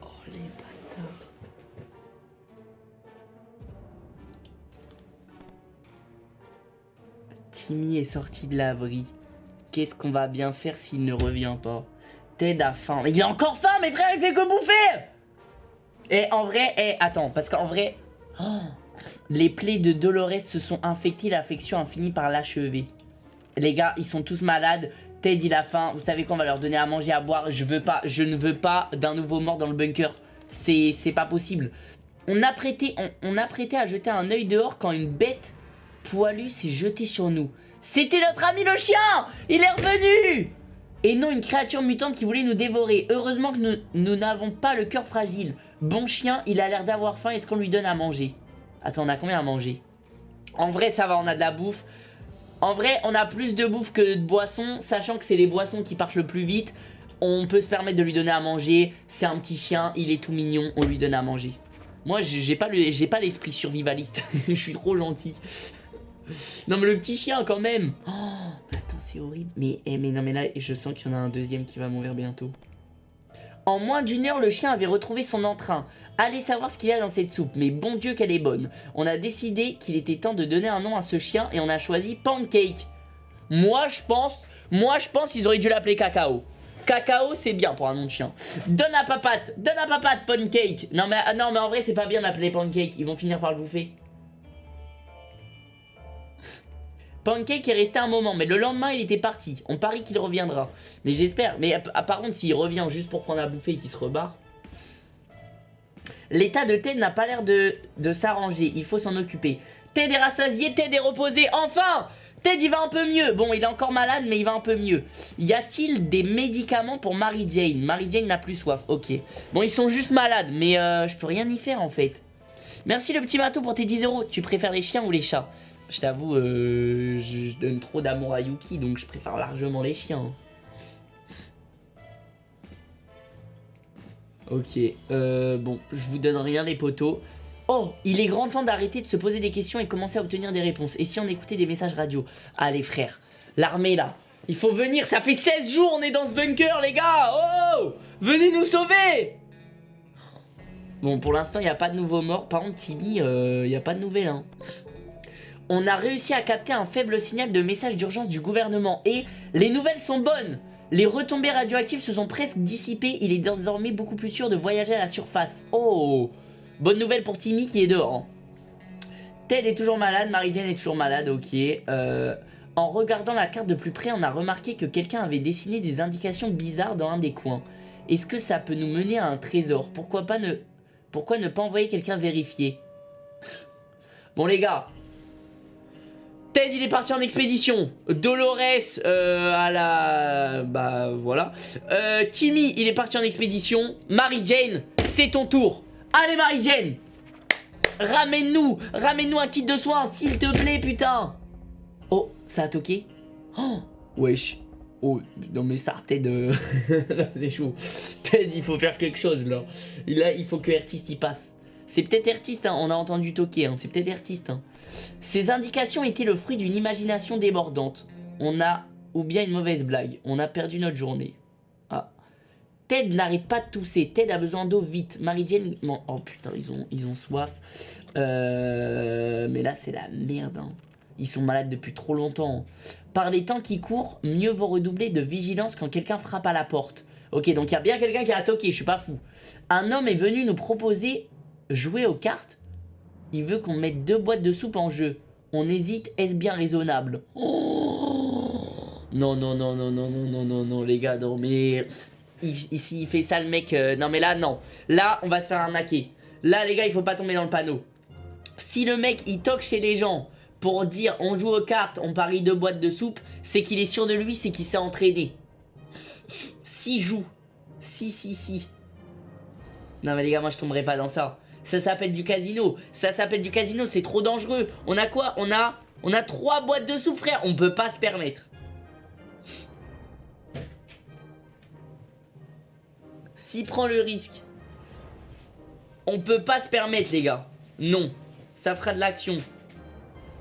Oh les bâtards. Timmy est sorti de l'abri. Qu'est-ce qu'on va bien faire s'il ne revient pas? Ted a faim. Il a encore faim, mes frères, il fait que bouffer Et en vrai, et attends, parce qu'en vrai... oh, les plaies de Dolores se sont infectées, l'affection a fini par l'achever. Les gars, ils sont tous malades. Ted, il a faim. Vous savez qu'on va leur donner à manger, à boire. Je veux pas, je ne veux pas d'un nouveau mort dans le bunker. C'est pas possible. On a, prêté, on, on a prêté à jeter un œil dehors quand une bête poilue s'est jetée sur nous. C'était notre ami le chien Il est revenu Et non une créature mutante qui voulait nous dévorer. Heureusement que nous n'avons pas le cœur fragile. Bon chien, il a l'air d'avoir faim. Est-ce qu'on lui donne à manger? Attends, on a combien à manger? En vrai, ça va, on a de la bouffe. En vrai, on a plus de bouffe que de boissons. Sachant que c'est les boissons qui partent le plus vite. On peut se permettre de lui donner à manger. C'est un petit chien, il est tout mignon. On lui donne à manger. Moi, j'ai pas l'esprit survivaliste. Je suis trop gentil. Non mais le petit chien quand même oh, c'est horrible. Mais, eh, mais non mais là je sens qu'il y en a un deuxième qui va mourir bientôt. En moins d'une heure le chien avait retrouvé son entrain. Allez savoir ce qu'il y a dans cette soupe Mais bon dieu qu'elle est bonne. On a décidé qu'il était temps de donner un nom à ce chien Et on a choisi Pancake. Moi je pense Moi je pense qu'ils auraient dû l'appeler Cacao. Cacao c'est bien pour un nom de chien. Donne à papate Donne à papate Pancake. Non mais, non, mais en vrai c'est pas bien d'appeler Pancake. Ils vont finir par le bouffer Pancake est resté un moment, mais le lendemain, il était parti. On parie qu'il reviendra. Mais j'espère. Mais par contre, s'il revient juste pour prendre à bouffer et qu'il se rebarre... L'état de Ted n'a pas l'air de, s'arranger. Il faut s'en occuper. Ted est rassasié, Ted est reposé. Enfin Ted, il va un peu mieux. Bon, il est encore malade, mais il va un peu mieux. Y a-t-il des médicaments pour Mary Jane? Mary Jane n'a plus soif. Ok. Bon, ils sont juste malades, mais euh, je peux rien y faire, en fait. Merci le petit bateau pour tes 10 euros. Tu préfères les chiens ou les chats? Je t'avoue, euh, je donne trop d'amour à Yuki, donc je préfère largement les chiens. Ok, euh, bon, je vous donne rien les poteaux. Oh, il est grand temps d'arrêter de se poser des questions et commencer à obtenir des réponses. Et si on écoutait des messages radio? Allez frère, l'armée là, il faut venir, ça fait 16 jours on est dans ce bunker les gars Oh Venez nous sauver Bon, pour l'instant, il n'y a pas de nouveaux morts. Par contre, Tibi, euh, il n'y a pas de nouvelles. Hein on a réussi à capter un faible signal de message d'urgence du gouvernement. Et les nouvelles sont bonnes Les retombées radioactives se sont presque dissipées. Il est désormais beaucoup plus sûr de voyager à la surface. Oh Bonne nouvelle pour Timmy qui est dehors. Ted est toujours malade, Mary Jane est toujours malade, ok. Euh, en regardant la carte de plus près, on a remarqué que quelqu'un avait dessiné des indications bizarres dans un des coins. Est-ce que ça peut nous mener à un trésor? Pourquoi pas ne... Pourquoi ne pas envoyer quelqu'un vérifier? Bon les gars, Ted il est parti en expédition. Dolores euh, à la... Bah voilà. Euh, Timmy il est parti en expédition. Mary Jane c'est ton tour. Allez Mary Jane Ramène-nous Ramène-nous un kit de soins s'il te plaît putain. Oh ça a toqué. Oh wesh. Oh non mais ça Ted c'est chaud. Ted il faut faire quelque chose là. Là il faut que artiste y passe c'est peut-être artiste, hein. on a entendu toquer, hein. c'est peut-être artiste. Hein. Ces indications étaient le fruit d'une imagination débordante. On a, ou bien une mauvaise blague, on a perdu notre journée. Ah. Ted n'arrête pas de tousser. Ted a besoin d'eau vite. Mary Jane... Oh putain, ils ont, ils ont soif. Euh, mais là, c'est la merde. Hein. Ils sont malades depuis trop longtemps. Par les temps qui courent, mieux vaut redoubler de vigilance quand quelqu'un frappe à la porte. Ok, donc il y a bien quelqu'un qui a toqué, je suis pas fou. Un homme est venu nous proposer jouer aux cartes. Il veut qu'on mette deux boîtes de soupe en jeu. On hésite, est-ce bien raisonnable? Non, non, non, non, non, non, non, non, non, les gars, non, mais... Ici, il fait ça, le mec... non, mais là, non. Là, on va se faire arnaquer. Là, les gars, il faut pas tomber dans le panneau. Si le mec, il toque chez les gens pour dire on joue aux cartes, on parie deux boîtes de soupe, c'est qu'il est sûr de lui, c'est qu'il s'est entraîné. Si joue. Si, si, si. Non mais les gars, moi je tomberai pas dans ça. Ça s'appelle du casino. Ça s'appelle du casino, c'est trop dangereux. On a quoi? On a on a trois boîtes de soupe, frère. On peut pas se permettre. S'il prend le risque. On peut pas se permettre, les gars. Non. Ça fera de l'action.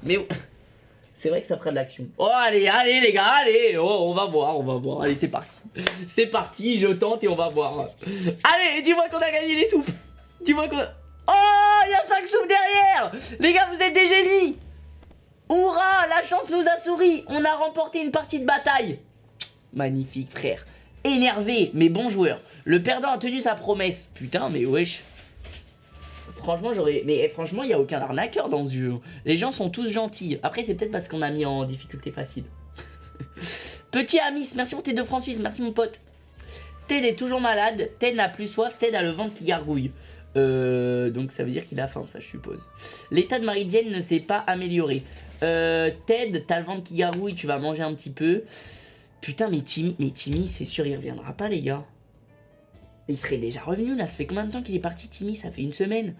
Mais... C'est vrai que ça fera de l'action. Oh, allez, allez, les gars, allez. Oh, on va voir, on va voir. Allez, c'est parti. C'est parti, je tente et on va voir. Allez, dis-moi qu'on a gagné les soupes. Dis-moi qu'on a... Oh, il y a 5 soupes derrière. Les gars, vous êtes des génies. Hurrah, la chance nous a souri. On a remporté une partie de bataille. Magnifique, frère. Énervé, mais bon joueur. Le perdant a tenu sa promesse. Putain, mais wesh. Franchement, j'aurais. Mais franchement, il n'y a aucun arnaqueur dans ce jeu. Les gens sont tous gentils. Après, c'est peut-être parce qu'on a mis en difficulté facile. Petit Amis, merci pour tes deux francs. Merci, mon pote. Ted est toujours malade. Ted n'a plus soif. Ted a le ventre qui gargouille. Euh, donc ça veut dire qu'il a faim, ça je suppose. L'état de Mary Jane ne s'est pas amélioré. Euh, Ted, t'as le ventre qui gargouille, tu vas manger un petit peu. Putain, mais Timmy, mais Timmy, c'est sûr, il reviendra pas, les gars. Il serait déjà revenu là, ça fait combien de temps qu'il est parti Timmy? Ça fait une semaine.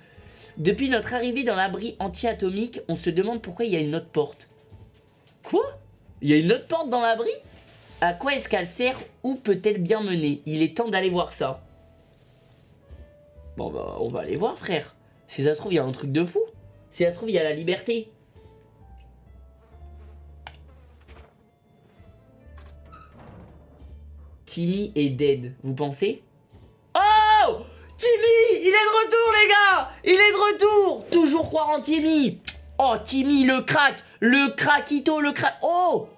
Depuis notre arrivée dans l'abri anti-atomique, on se demande pourquoi il y a une autre porte. Quoi? Il y a une autre porte dans l'abri? À quoi est-ce qu'elle sert? Où peut-elle bien mener? Il est temps d'aller voir ça. Bon bah on va aller voir frère. Si ça se trouve il y a un truc de fou. Si ça se trouve il y a la liberté. Timmy est dead, vous pensez? Timmy Il est de retour, les gars! Il est de retour! Toujours croire en Timmy Oh, Timmy, le crack! Le craquito, le crack... Oh!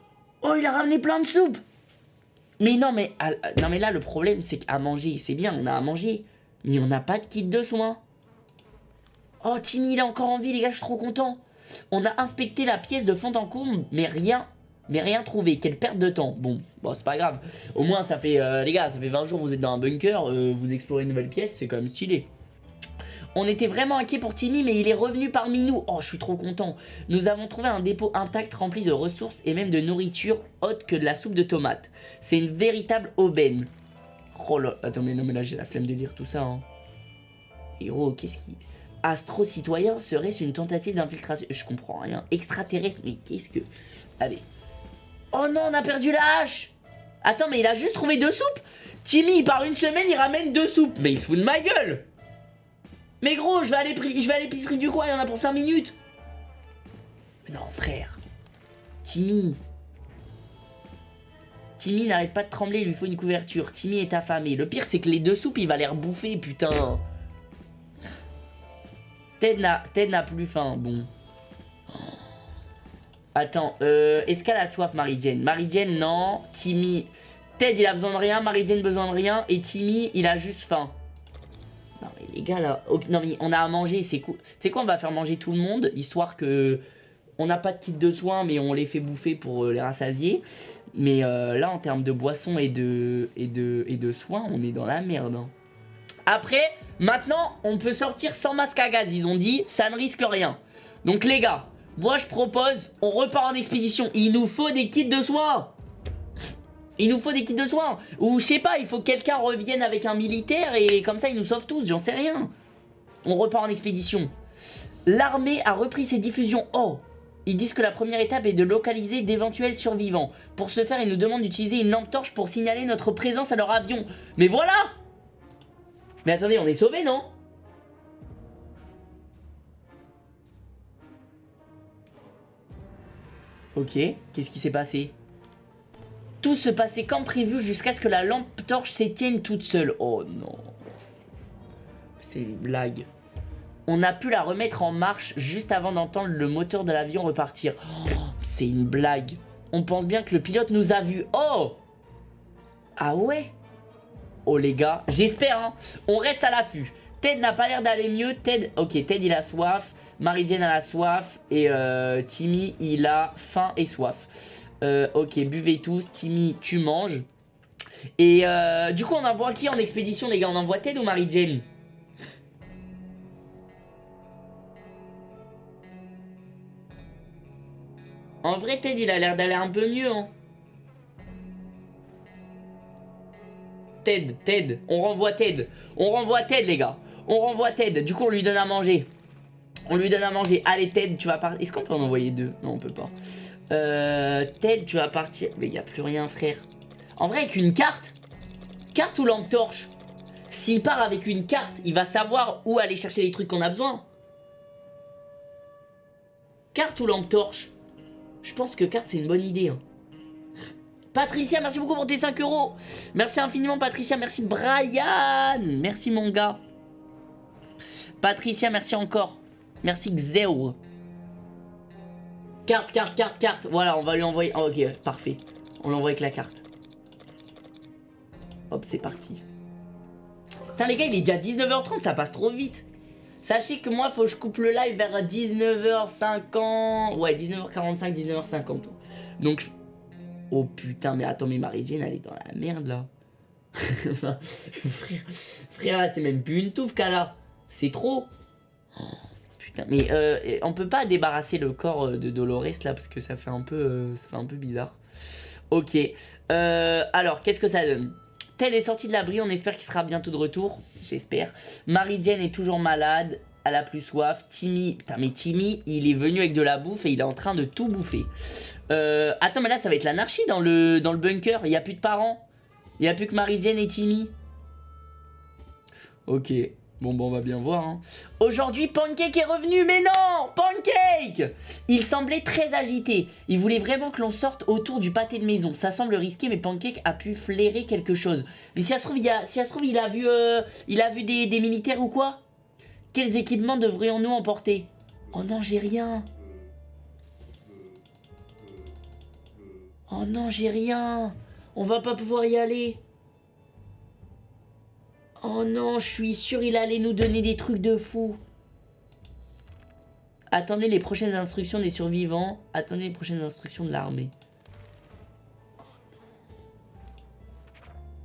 Oh, il a ramené plein de soupe. Mais non, mais... Ah, non, mais là, le problème, c'est qu'à manger, c'est bien, on a à manger. Mais on n'a pas de kit de soins. Oh, Timmy, il est encore en vie, les gars, je suis trop content. On a inspecté la pièce de fond en comble, mais rien mais rien trouvé, quelle perte de temps. Bon, bon c'est pas grave. Au moins, ça fait, euh, les gars, ça fait 20 jours vous êtes dans un bunker, euh, vous explorez une nouvelle pièce, c'est quand même stylé. On était vraiment inquiet pour Timmy, mais il est revenu parmi nous. Oh, je suis trop content. Nous avons trouvé un dépôt intact rempli de ressources et même de nourriture autre que de la soupe de tomates. C'est une véritable aubaine. Oh là, attends, mais non, mais là, j'ai la flemme de lire tout ça. Hein. Héros, qu'est-ce qui... Astro-citoyen serait-ce une tentative d'infiltration Je comprends rien. Extraterrestre, mais qu'est-ce que... Allez, Oh non, on a perdu la hache Attends, mais il a juste trouvé deux soupes Timmy, par une semaine, il ramène deux soupes. Mais il se fout de ma gueule Mais gros, je vais aller je vais à l'épicerie du coin, il y en a pour 5 minutes. Non, frère. Timmy. Timmy n'arrête pas de trembler, il lui faut une couverture. Timmy est affamé. Le pire, c'est que les deux soupes, il va les rebouffer, putain. Ted n'a plus faim, bon. Attends, euh, est-ce qu'elle a soif, Marie-Jane? Marie-Jane, non. Timmy... Ted, il a besoin de rien. Marie-Jane, besoin de rien. Et Timmy, il a juste faim. Non, mais les gars, là... Non, mais on a à manger, c'est cool. Tu sais quoi, on va faire manger tout le monde, histoire que... On n'a pas de kit de soins, mais on les fait bouffer pour euh, les rassasier. Mais euh, là, en termes de boissons et de, et, de, et de soins, on est dans la merde. Hein. Après, maintenant, on peut sortir sans masque à gaz. Ils ont dit, ça ne risque rien. Donc les gars, moi, je propose, on repart en expédition. Il nous faut des kits de soins. Il nous faut des kits de soins. Ou je sais pas, il faut que quelqu'un revienne avec un militaire et comme ça, il nous sauve tous. J'en sais rien. On repart en expédition. L'armée a repris ses diffusions. Oh Ils disent que la première étape est de localiser d'éventuels survivants. Pour ce faire, ils nous demandent d'utiliser une lampe torche pour signaler notre présence à leur avion. Mais voilà Mais attendez, on est sauvés, non? Ok, qu'est-ce qui s'est passé? Tout se passait comme prévu jusqu'à ce que la lampe torche s'éteigne toute seule. Oh non. C'est une blague. On a pu la remettre en marche juste avant d'entendre le moteur de l'avion repartir. Oh, c'est une blague. On pense bien que le pilote nous a vus. Oh Ah ouais? Oh les gars, j'espère hein. On reste à l'affût. Ted n'a pas l'air d'aller mieux. Ted, ok, Ted il a soif. Mary Jane a la soif. Et euh, Timmy il a faim et soif. Euh, ok, buvez tous. Timmy, tu manges. Et euh, du coup, on envoie qui en expédition, les gars? On envoie Ted ou Mary En vrai, Ted, il a l'air d'aller un peu mieux, hein. Ted, Ted, on renvoie Ted. On renvoie Ted, les gars. On renvoie Ted. Du coup, on lui donne à manger. On lui donne à manger. Allez, Ted, tu vas partir. Est-ce qu'on peut en envoyer deux? Non, on peut pas. Euh, Ted, tu vas partir. Mais il n'y a plus rien, frère. En vrai, avec une carte. Carte ou lampe torche S'il part avec une carte, il va savoir où aller chercher les trucs qu'on a besoin. Carte ou lampe torche Je pense que carte, c'est une bonne idée. Hein. Patricia, merci beaucoup pour tes 5 euros. Merci infiniment, Patricia. Merci, Brian. Merci, mon gars. Patricia, merci encore. Merci, Xeo. Carte, carte, carte, carte. Voilà, on va lui envoyer. Oh, ok, parfait. On l'envoie avec la carte. Hop, c'est parti. Putain, les gars, il est déjà 19h30, ça passe trop vite. Sachez que moi, faut que je coupe le live vers 19h50. Ouais, 19h45, 19h50. Donc, Oh putain, mais attends, mais Marie-Jane, elle est dans la merde là. frère, c'est même plus une touffe qu'elle a. C'est trop. Oh, putain, mais euh, on peut pas débarrasser le corps euh, de Dolores là parce que ça fait un peu, euh, ça fait un peu bizarre. Ok. alors, qu'est-ce que ça donne? Tel est sorti de l'abri, on espère qu'il sera bientôt de retour. J'espère. Marie-Jane est toujours malade elle a plus soif. Timmy, putain mais Timmy, il est venu avec de la bouffe et il est en train de tout bouffer. Euh, attends mais là ça va être l'anarchie dans le, dans le bunker, il n'y a plus de parents. Il n'y a plus que Marie-Jane et Timmy. Ok, bon bon on va bien voir. Hein. Aujourd'hui Pancake est revenu, mais non Pancake Il semblait très agité. Il voulait vraiment que l'on sorte autour du pâté de maison. Ça semble risqué mais Pancake a pu flairer quelque chose. Mais si ça se trouve il, a, vu des, des militaires ou quoi? Quels équipements devrions-nous emporter? Oh non, j'ai rien. Oh non, j'ai rien. On va pas pouvoir y aller. Oh non, je suis sûr il allait nous donner des trucs de fou. Attendez les prochaines instructions des survivants. Attendez les prochaines instructions de l'armée.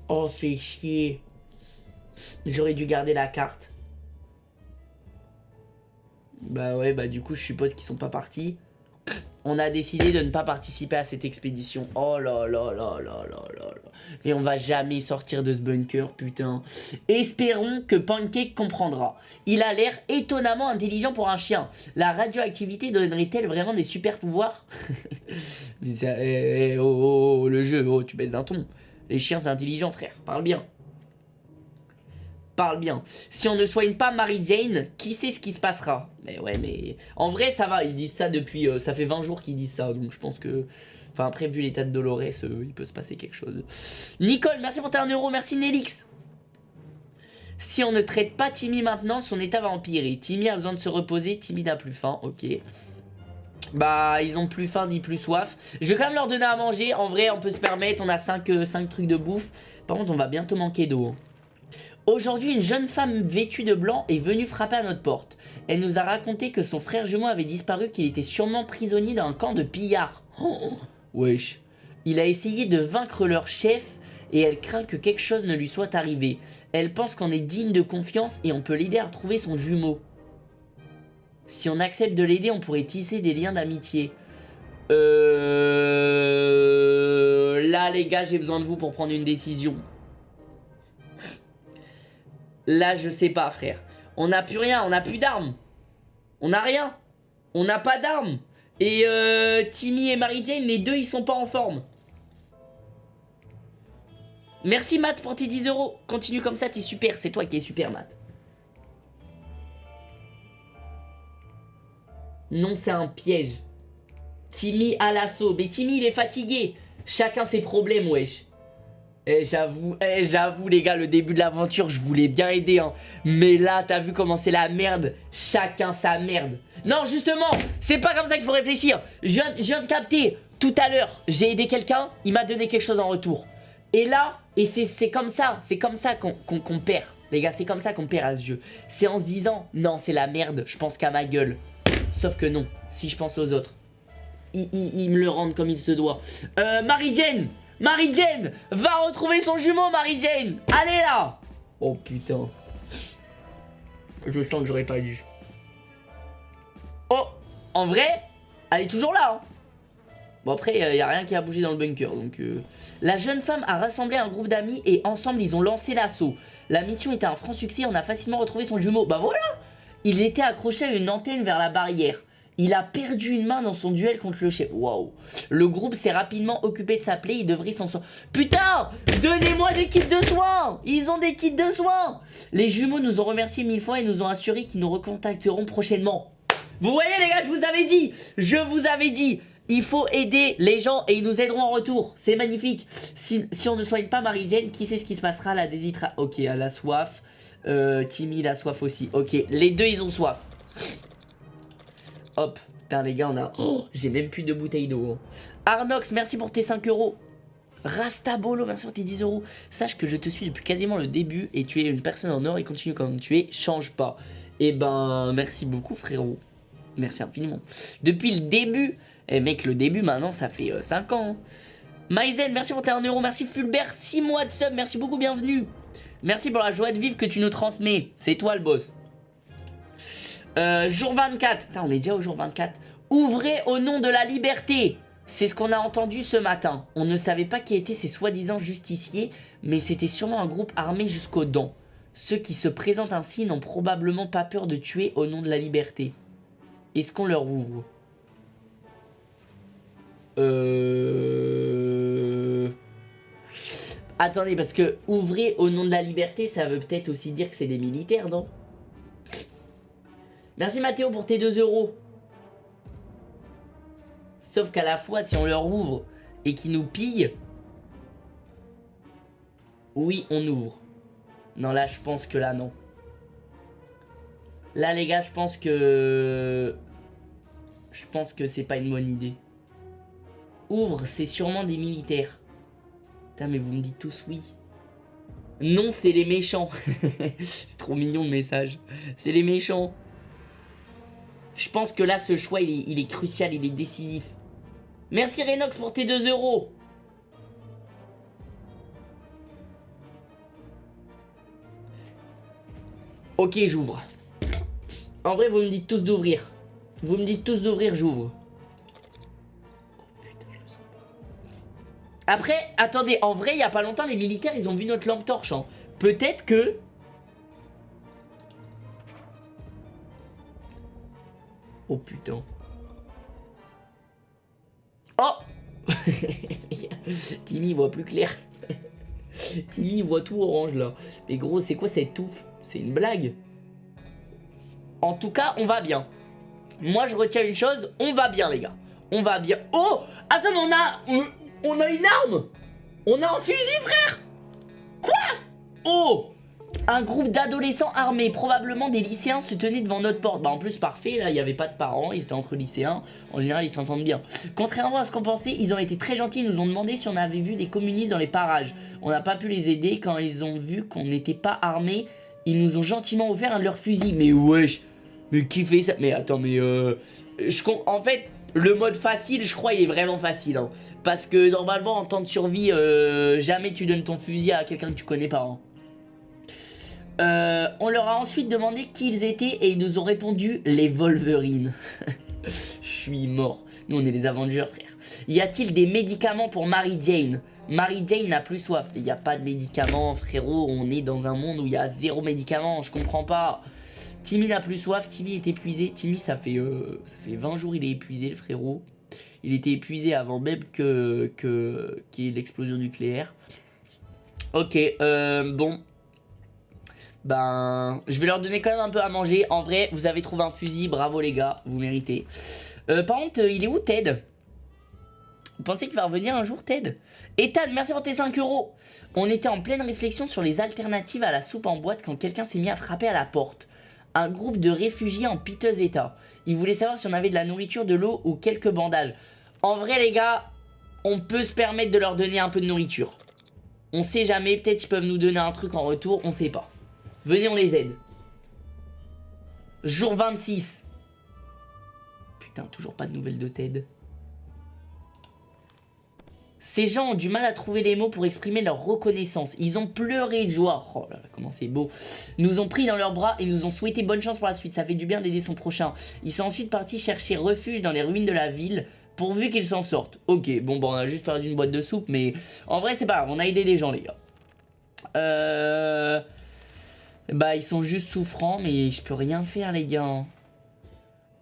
Oh, fait chier. J'aurais dû garder la carte. Bah ouais, bah du coup, je suppose qu'ils sont pas partis. On a décidé de ne pas participer à cette expédition. Oh là là là là là là là. Mais on va jamais sortir de ce bunker, putain. Espérons que Pancake comprendra. Il a l'air étonnamment intelligent pour un chien. La radioactivité donnerait-elle vraiment des super pouvoirs eh, eh, oh, oh, oh, le jeu, oh, tu baisses d'un ton. Les chiens, c'est intelligent, frère. Parle bien parle bien. Si on ne soigne pas Mary Jane, qui sait ce qui se passera? Mais ouais, mais en vrai, ça va. Ils disent ça depuis... Euh, ça fait 20 jours qu'ils disent ça. Donc je pense que... Enfin, après, vu l'état de Dolores, euh, il peut se passer quelque chose. Nicole, merci pour tes 1 euro. Merci Nelix. Si on ne traite pas Timmy maintenant, son état va empirer. Timmy a besoin de se reposer. Timmy n'a plus faim. Ok. Bah, ils ont plus faim ni plus soif. Je vais quand même leur donner à manger. En vrai, on peut se permettre. On a 5, 5 euh, trucs de bouffe. Par contre, on va bientôt manquer d'eau. Aujourd'hui, une jeune femme vêtue de blanc est venue frapper à notre porte. Elle nous a raconté que son frère jumeau avait disparu, qu'il était sûrement prisonnier dans un camp de pillards. Oh, wesh. Il a essayé de vaincre leur chef et elle craint que quelque chose ne lui soit arrivé. Elle pense qu'on est digne de confiance et on peut l'aider à retrouver son jumeau. Si on accepte de l'aider, on pourrait tisser des liens d'amitié. Euh... Là, les gars, j'ai besoin de vous pour prendre une décision. Là, je sais pas, frère. On n'a plus rien, on n'a plus d'armes. On n'a rien. On n'a pas d'armes. Et euh, Timmy et Mary Jane, les deux, ils sont pas en forme. Merci Matt pour tes 10 euros. Continue comme ça, t'es super. C'est toi qui es super, Matt. Non, c'est un piège. Timmy à l'assaut. Mais Timmy, il est fatigué. Chacun ses problèmes, wesh. Eh, j'avoue, eh, j'avoue, les gars, le début de l'aventure, je voulais bien aider, hein. Mais là, t'as vu comment c'est la merde Chacun sa merde. Non, justement, c'est pas comme ça qu'il faut réfléchir. Je viens, je viens de capter, tout à l'heure, j'ai aidé quelqu'un, il m'a donné quelque chose en retour. Et là, et c'est comme ça, c'est comme ça qu'on perd. Les gars, c'est comme ça qu'on perd à ce jeu. C'est en se disant, non, c'est la merde, je pense qu'à ma gueule. Sauf que non, si je pense aux autres. Ils, me le rendent comme il se doit. Euh, Marie-Jane Marie-Jane Va retrouver son jumeau, Marie-Jane Allez là Oh putain. Je sens que j'aurais pas dû. Oh En vrai, elle est toujours là. Hein. Bon après, il n'y a rien qui a bougé dans le bunker. Donc, euh. La jeune femme a rassemblé un groupe d'amis et ensemble, ils ont lancé l'assaut. La mission était un franc succès, on a facilement retrouvé son jumeau. Bah voilà Il était accroché à une antenne vers la barrière. Il a perdu une main dans son duel contre le chef. Waouh. Le groupe s'est rapidement occupé de s'appeler. Il devrait s'en sortir. Putain Donnez-moi des kits de soins Ils ont des kits de soins Les jumeaux nous ont remercié mille fois et nous ont assuré qu'ils nous recontacteront prochainement. Vous voyez les gars, je vous avais dit Je vous avais dit il faut aider les gens et ils nous aideront en retour. C'est magnifique. Si, on ne soigne pas Marie-Jane, qui sait ce qui se passera? La déshydra... Ok, elle a soif. Euh, Timmy, a soif aussi. Ok, les deux, ils ont soif. Hop. Putain, les gars, on a... Oh, j'ai même plus de bouteilles d'eau. Hein. Arnox, merci pour tes 5 euros. Rastabolo, merci pour tes 10 euros. Sache que je te suis depuis quasiment le début et tu es une personne en or et continue comme tu es. Change pas. Eh ben, merci beaucoup, frérot. Merci infiniment. Depuis le début, eh mec, le début maintenant, ça fait 5 euh, ans. Hein. Maizen, merci pour tes 1 euro. Merci Fulbert, 6 mois de sub. Merci beaucoup, bienvenue. Merci pour la joie de vivre que tu nous transmets. C'est toi le boss. Euh, jour 24. Putain, on est déjà au jour 24. Ouvrez au nom de la liberté. C'est ce qu'on a entendu ce matin. On ne savait pas qui étaient ces soi-disant justiciers, mais c'était sûrement un groupe armé jusqu'aux dents. Ceux qui se présentent ainsi n'ont probablement pas peur de tuer au nom de la liberté. Est-ce qu'on leur ouvre? Euh... Attendez, parce que ouvrir au nom de la liberté, ça veut peut-être aussi dire que c'est des militaires, non? Merci Mathéo pour tes 2 euros. Sauf qu'à la fois, si on leur ouvre et qu'ils nous pillent, oui, on ouvre. Non, là, je pense que là, non. Là, les gars, je pense que... Je pense que c'est pas une bonne idée. Ouvre, c'est sûrement des militaires. Putain, mais vous me dites tous oui. Non, c'est les méchants. c'est trop mignon le message. C'est les méchants. Je pense que là, ce choix, il est, crucial, il est décisif. Merci Renox pour tes 2 euros. Ok, j'ouvre. En vrai, vous me dites tous d'ouvrir. Vous me dites tous d'ouvrir, j'ouvre. Après, attendez, en vrai, il n'y a pas longtemps, les militaires, ils ont vu notre lampe torche. Hein. Peut-être que... Oh putain. Oh Timmy voit plus clair. Timmy voit tout orange là. Mais gros, c'est quoi cette touffe? C'est une blague? En tout cas, on va bien. Moi, je retiens une chose, on va bien les gars. On va bien. Oh Attends, on a... On a une arme On a un fusil, frère Quoi? Oh un groupe d'adolescents armés, probablement des lycéens, se tenaient devant notre porte. Bah en plus parfait, là il n'y avait pas de parents, ils étaient entre lycéens. En général ils s'entendent bien. Contrairement à ce qu'on pensait, ils ont été très gentils, ils nous ont demandé si on avait vu des communistes dans les parages. On n'a pas pu les aider quand ils ont vu qu'on n'était pas armés. Ils nous ont gentiment offert un de leurs fusils. Mais wesh Mais qui fait ça? Mais attends mais euh... En fait le mode facile, je crois, il est vraiment facile. Hein. Parce que normalement, en temps de survie, euh, jamais tu donnes ton fusil à quelqu'un que tu connais pas. Hein. Euh, on leur a ensuite demandé qui ils étaient et ils nous ont répondu les Wolverines. Je suis mort. Nous, on est les Avengers, frère. Y a-t-il des médicaments pour Mary Jane? Mary Jane n'a plus soif. Il n'y a pas de médicaments, frérot. On est dans un monde où il y a zéro médicament. Je comprends pas. Timmy n'a plus soif, Timmy est épuisé. Timmy, ça fait, euh, ça fait 20 jours il est épuisé, frérot. Il était épuisé avant même que l'explosion nucléaire. Ok, euh, bon. Ben, je vais leur donner quand même un peu à manger. En vrai, vous avez trouvé un fusil, bravo les gars, vous méritez. Euh, par contre, il est où Ted? Vous pensez qu'il va revenir un jour, Ted? Ethan, merci pour tes 5 euros. On était en pleine réflexion sur les alternatives à la soupe en boîte quand quelqu'un s'est mis à frapper à la porte. Un groupe de réfugiés en piteux état. Ils voulaient savoir si on avait de la nourriture, de l'eau ou quelques bandages. En vrai, les gars, on peut se permettre de leur donner un peu de nourriture. On sait jamais, peut-être ils peuvent nous donner un truc en retour, on sait pas. Venez, on les aide. Jour 26. Putain, toujours pas de nouvelles de Ted. Ces gens ont du mal à trouver les mots pour exprimer leur reconnaissance. Ils ont pleuré de joie. Oh là là, comment c'est beau. Nous ont pris dans leurs bras et nous ont souhaité bonne chance pour la suite. Ça fait du bien d'aider son prochain. Ils sont ensuite partis chercher refuge dans les ruines de la ville pourvu qu'ils s'en sortent. Ok, bon, bon, on a juste perdu une boîte de soupe, mais en vrai, c'est pas grave. On a aidé des gens, les gars. Euh... Bah, ils sont juste souffrants, mais je peux rien faire, les gars.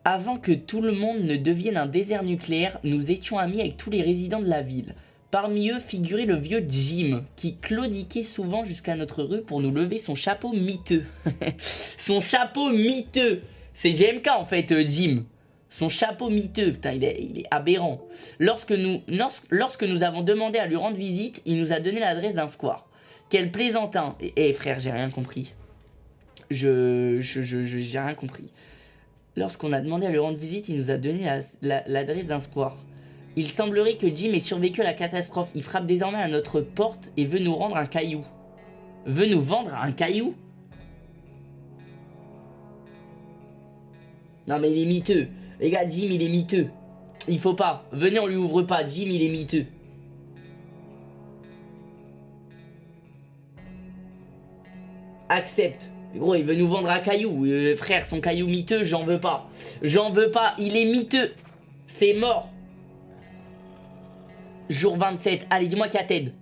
Avant que tout le monde ne devienne un désert nucléaire, nous étions amis avec tous les résidents de la ville. Parmi eux figurait le vieux Jim, qui claudiquait souvent jusqu'à notre rue pour nous lever son chapeau miteux. son chapeau miteux C'est GMK en fait, euh, Jim. Son chapeau miteux, putain, il est, aberrant. Lorsque nous, lorsque nous avons demandé à lui rendre visite, il nous a donné l'adresse d'un square. Quel plaisantin Eh hey, frère, j'ai rien compris. Je... Je... Je... J'ai rien compris. Lorsqu'on a demandé à lui rendre visite, il nous a donné l'adresse la, la, d'un square. Il semblerait que Jim ait survécu à la catastrophe. Il frappe désormais à notre porte et veut nous rendre un caillou. Veut nous vendre un caillou? Non mais il est miteux. Les gars, Jim il est miteux. Il faut pas. Venez, on lui ouvre pas. Jim il est miteux. Accepte. Gros, il veut nous vendre un caillou. Euh, frère, son caillou miteux, j'en veux pas. J'en veux pas. Il est miteux. C'est mort. Jour 27. Allez, dis-moi qu'il y a Ted.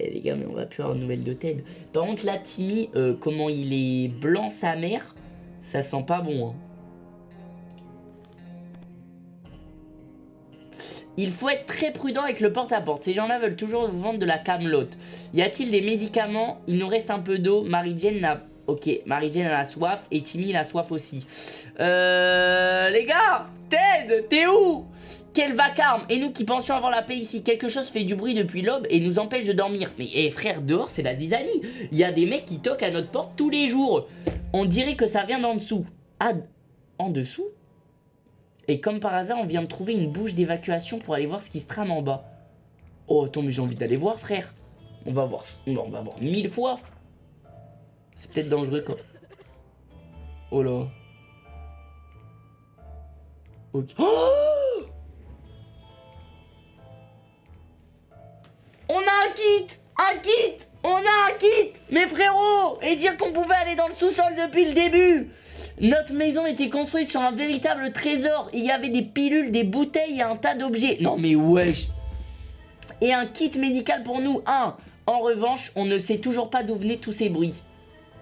Eh les gars, mais on va plus avoir de nouvelles de Ted. Par contre, là, Timmy, euh, comment il est blanc sa mère, ça sent pas bon. Hein. Il faut être très prudent avec le porte-à-porte. Ces gens-là veulent toujours vous vendre de la camelote. Y a-t-il des médicaments? Il nous reste un peu d'eau. Marie-Jane n'a Ok, Marie-Jane a la soif et Timmy a soif aussi. Euh, les gars, Ted, t'es où? Quel vacarme Et nous qui pensions avoir la paix ici, quelque chose fait du bruit depuis l'aube et nous empêche de dormir. Mais eh, frère, dehors, c'est la zizanie. Il y a des mecs qui toquent à notre porte tous les jours. On dirait que ça vient d'en dessous. Ah, en dessous? Et comme par hasard, on vient de trouver une bouche d'évacuation pour aller voir ce qui se trame en bas. Oh, attends, mais j'ai envie d'aller voir, frère. On va voir, on va voir mille fois. C'est peut-être dangereux quand... Oh là. Ok. Oh On a un kit Un kit On a un kit Mes frérots Et dire qu'on pouvait aller dans le sous-sol depuis le début Notre maison était construite sur un véritable trésor. Il y avait des pilules, des bouteilles et un tas d'objets. Non mais wesh Et un kit médical pour nous. Un. En revanche, on ne sait toujours pas d'où venaient tous ces bruits.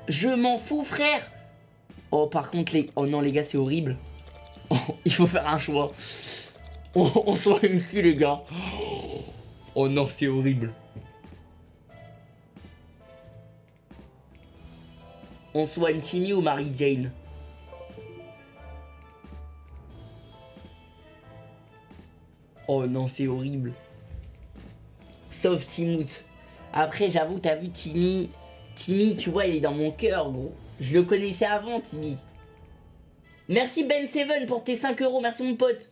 Je m'en fous, frère. Oh, par contre, les... Oh non, les gars, c'est horrible. il faut faire un choix. On, on soigne ici, les gars. Oh non, c'est horrible. On soigne Timmy ou Mary Jane Oh non, c'est horrible. Sauf Timout. Après, j'avoue, t'as vu Timmy, Timmy, tu vois, il est dans mon cœur, gros. Je le connaissais avant, Timmy. Merci Ben Seven pour tes 5 euros. Merci, mon pote.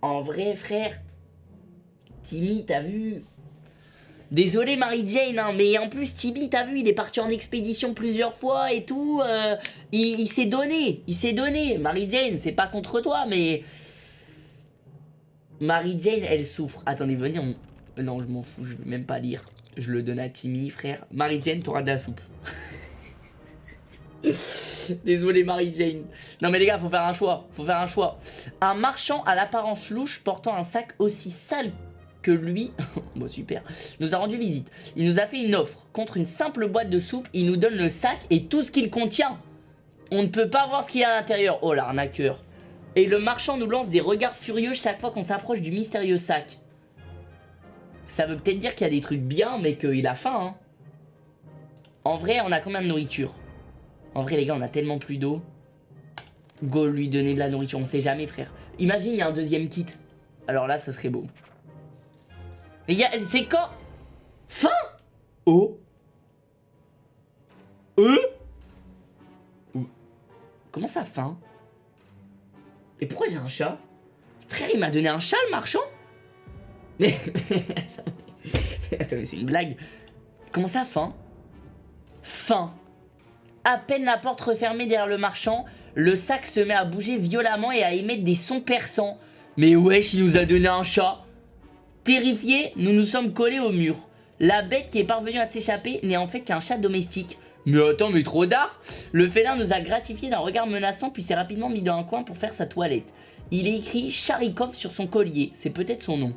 En vrai, frère. Timmy, t'as vu Désolé Marie Jane, hein, mais en plus Timmy, t'as vu, il est parti en expédition plusieurs fois et tout. Euh, il, s'est donné, il s'est donné. Marie Jane, c'est pas contre toi, mais... Marie Jane, elle souffre. Attendez, venez, on, non, je m'en fous, je veux même pas lire. Je le donne à Timmy, frère. Marie-Jane, t'auras de la soupe. Désolé Marie-Jane. Non mais les gars, faut faire un choix. Faut faire un choix. Un marchand à l'apparence louche portant un sac aussi sale que lui, bon super, nous a rendu visite. Il nous a fait une offre. Contre une simple boîte de soupe, il nous donne le sac et tout ce qu'il contient. On ne peut pas voir ce qu'il y a à l'intérieur. Oh l'arnaqueur. Et le marchand nous lance des regards furieux chaque fois qu'on s'approche du mystérieux sac. Ça veut peut-être dire qu'il y a des trucs bien, mais qu'il a faim. Hein. En vrai, on a combien de nourriture? En vrai, les gars, on a tellement plus d'eau. Go lui donner de la nourriture, on sait jamais frère. Imagine il y a un deuxième kit. Alors là ça serait beau. Mais c'est quand? Fin? Oh Euh Comment ça fin? Et pourquoi j'ai un chat? Frère il m'a donné un chat le marchand? Mais... Attends mais c'est une blague. Comment ça fin? Fin. À peine la porte refermée derrière le marchand, le sac se met à bouger violemment et à émettre des sons perçants. Mais wesh, il nous a donné un chat Terrifiés, nous nous sommes collés au mur. La bête qui est parvenue à s'échapper n'est en fait qu'un chat domestique. Mais attends, mais trop d'art Le félin nous a gratifié d'un regard menaçant puis s'est rapidement mis dans un coin pour faire sa toilette. Il est écrit Charikov sur son collier, c'est peut-être son nom.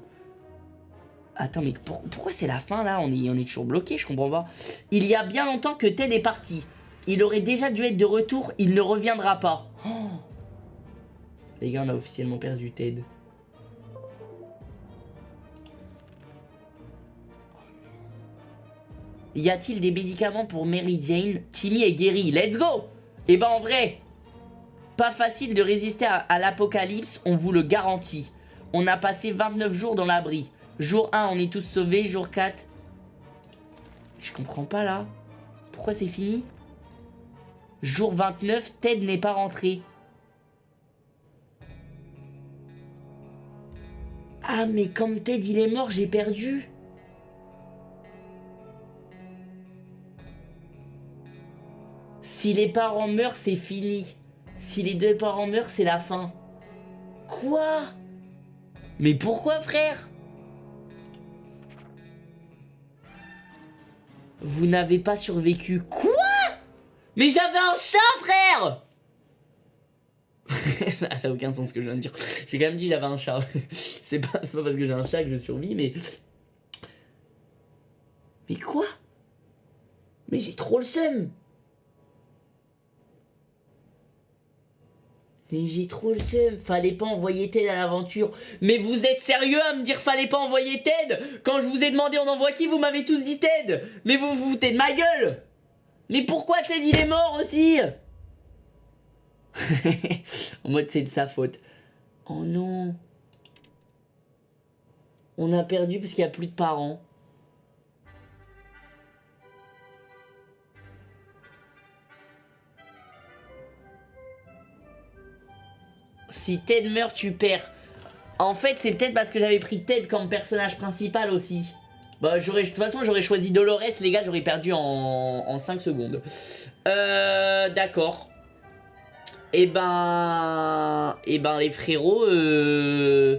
Attends, mais pourquoi c'est la fin là? On est, toujours bloqué, je comprends pas. Il y a bien longtemps que Ted est parti. Il aurait déjà dû être de retour, il ne reviendra pas. Oh. Les gars, on a officiellement perdu Ted. Y a-t-il des médicaments pour Mary Jane? Timmy est guéri, let's go Et eh ben en vrai, pas facile de résister à, à l'apocalypse, on vous le garantit. On a passé 29 jours dans l'abri. Jour 1, on est tous sauvés. Jour 4... Je comprends pas là. Pourquoi c'est fini? Jour 29, Ted n'est pas rentré. Ah, mais comme Ted il est mort, j'ai perdu. Si les parents meurent, c'est fini. Si les deux parents meurent, c'est la fin. Quoi? Mais pourquoi, frère? Vous n'avez pas survécu. Quoi? Mais j'avais un chat, frère ça, ça a aucun sens ce que je viens de dire. J'ai quand même dit j'avais un chat. C'est pas, pas parce que j'ai un chat que je survis, mais... Mais quoi? Mais j'ai trop le seum Mais j'ai trop le seum, fallait pas envoyer Ted à l'aventure. Mais vous êtes sérieux à me dire fallait pas envoyer Ted? Quand je vous ai demandé on envoie qui, vous m'avez tous dit Ted Mais vous vous foutez de ma gueule mais pourquoi Ted il est mort aussi? En mode c'est de sa faute. Oh non. On a perdu parce qu'il n'y a plus de parents. Si Ted meurt, tu perds. En fait, c'est peut-être parce que j'avais pris Ted comme personnage principal aussi. Bah, de toute façon, j'aurais choisi Dolores, les gars, j'aurais perdu en, 5 secondes. Euh, d'accord. Et eh ben... Et eh ben, les frérots... Euh...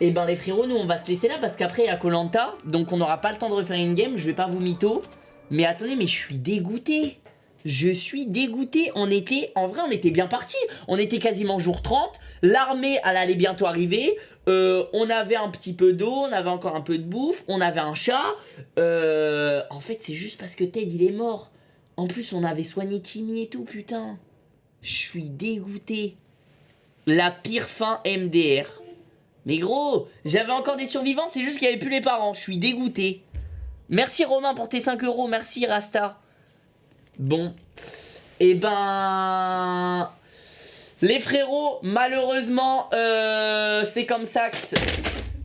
Eh ben, les frérots, nous, on va se laisser là, parce qu'après, il y a Colanta, donc on n'aura pas le temps de refaire une game, je vais pas vous mytho. Mais attendez, mais je suis dégoûté. Je suis dégoûté. On était, en vrai, on était bien parti. On était quasiment jour 30. L'armée, elle allait bientôt arriver. Euh, on avait un petit peu d'eau, on avait encore un peu de bouffe, on avait un chat. Euh, en fait, c'est juste parce que Ted, il est mort. En plus, on avait soigné Timmy et tout, putain. Je suis dégoûté. La pire fin MDR. Mais gros, j'avais encore des survivants, c'est juste qu'il n'y avait plus les parents. Je suis dégoûté. Merci Romain pour tes 5 euros, merci Rasta. Bon. Et eh ben... Les frérots, malheureusement, euh, c'est comme ça que...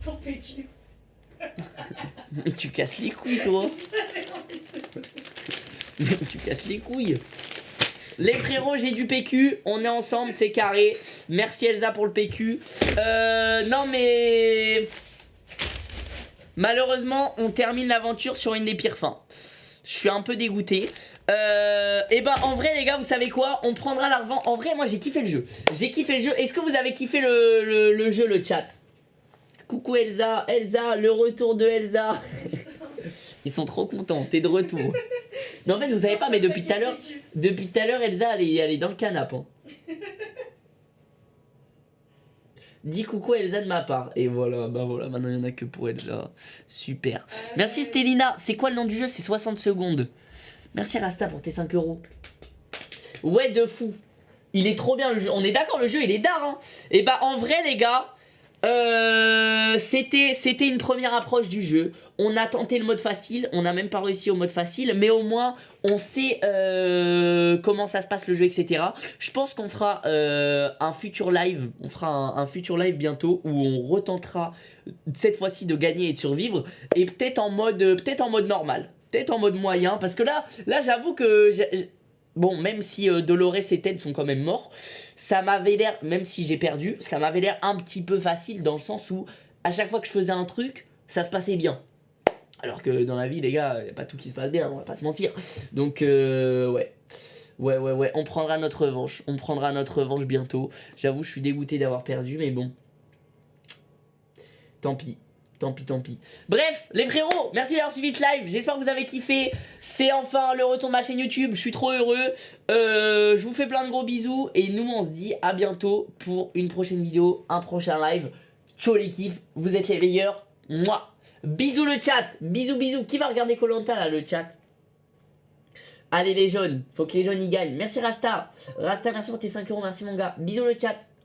Ton PQ. Mais tu casses les couilles, toi. tu casses les couilles. Les frérots, j'ai du PQ. On est ensemble, c'est carré. Merci Elsa pour le PQ. Euh, non, mais... Malheureusement, on termine l'aventure sur une des pires fins. Je suis un peu dégoûté. Euh, et bah en vrai les gars vous savez quoi? On prendra la revente En vrai moi j'ai kiffé le jeu J'ai kiffé le jeu Est-ce que vous avez kiffé le, jeu le chat? Coucou Elsa Elsa le retour de Elsa Ils sont trop contents T'es de retour Mais en fait vous savez pas mais depuis tout à l'heure Depuis tout à l'heure Elsa elle est, dans le canapé hein. Dis coucou Elsa de ma part. Et voilà, bah voilà, maintenant il n'y en a que pour Elsa. Super. Merci Stélina. C'est quoi le nom du jeu? C'est 60 secondes. Merci Rasta pour tes 5 euros. Ouais, de fou. Il est trop bien le jeu. On est d'accord, le jeu, il est d'art. Hein. Et bah, en vrai, les gars, Euh, c'était une première approche du jeu. On a tenté le mode facile, on n'a même pas réussi au mode facile, mais au moins on sait euh, comment ça se passe le jeu, etc. Je pense qu'on fera euh, un futur live, on fera un, futur live bientôt où on retentera cette fois-ci de gagner et de survivre, et peut-être en mode peut-être en mode normal, en mode moyen, parce que là là j'avoue que Bon, même si euh, Dolores et Ted sont quand même morts, ça m'avait l'air, même si j'ai perdu, ça m'avait l'air un petit peu facile dans le sens où à chaque fois que je faisais un truc, ça se passait bien. Alors que dans la vie, les gars, il a pas tout qui se passe bien, on va pas se mentir. Donc, euh, ouais. Ouais, ouais, ouais, on prendra notre revanche. On prendra notre revanche bientôt. J'avoue, je suis dégoûté d'avoir perdu, mais bon. Tant pis. Tant pis, tant pis. Bref, les frérots, merci d'avoir suivi ce live. J'espère que vous avez kiffé. C'est enfin le retour de ma chaîne YouTube. Je suis trop heureux. Euh, je vous fais plein de gros bisous. Et nous, on se dit à bientôt pour une prochaine vidéo, un prochain live. Ciao l'équipe, vous êtes les meilleurs. Moi. Bisous le chat. Bisous, bisous. Qui va regarder Colanta là, le chat? Allez les jaunes, faut que les jaunes y gagnent. Merci Rasta. Rasta, merci pour tes 5 euros, merci mon gars. Bisous le chat.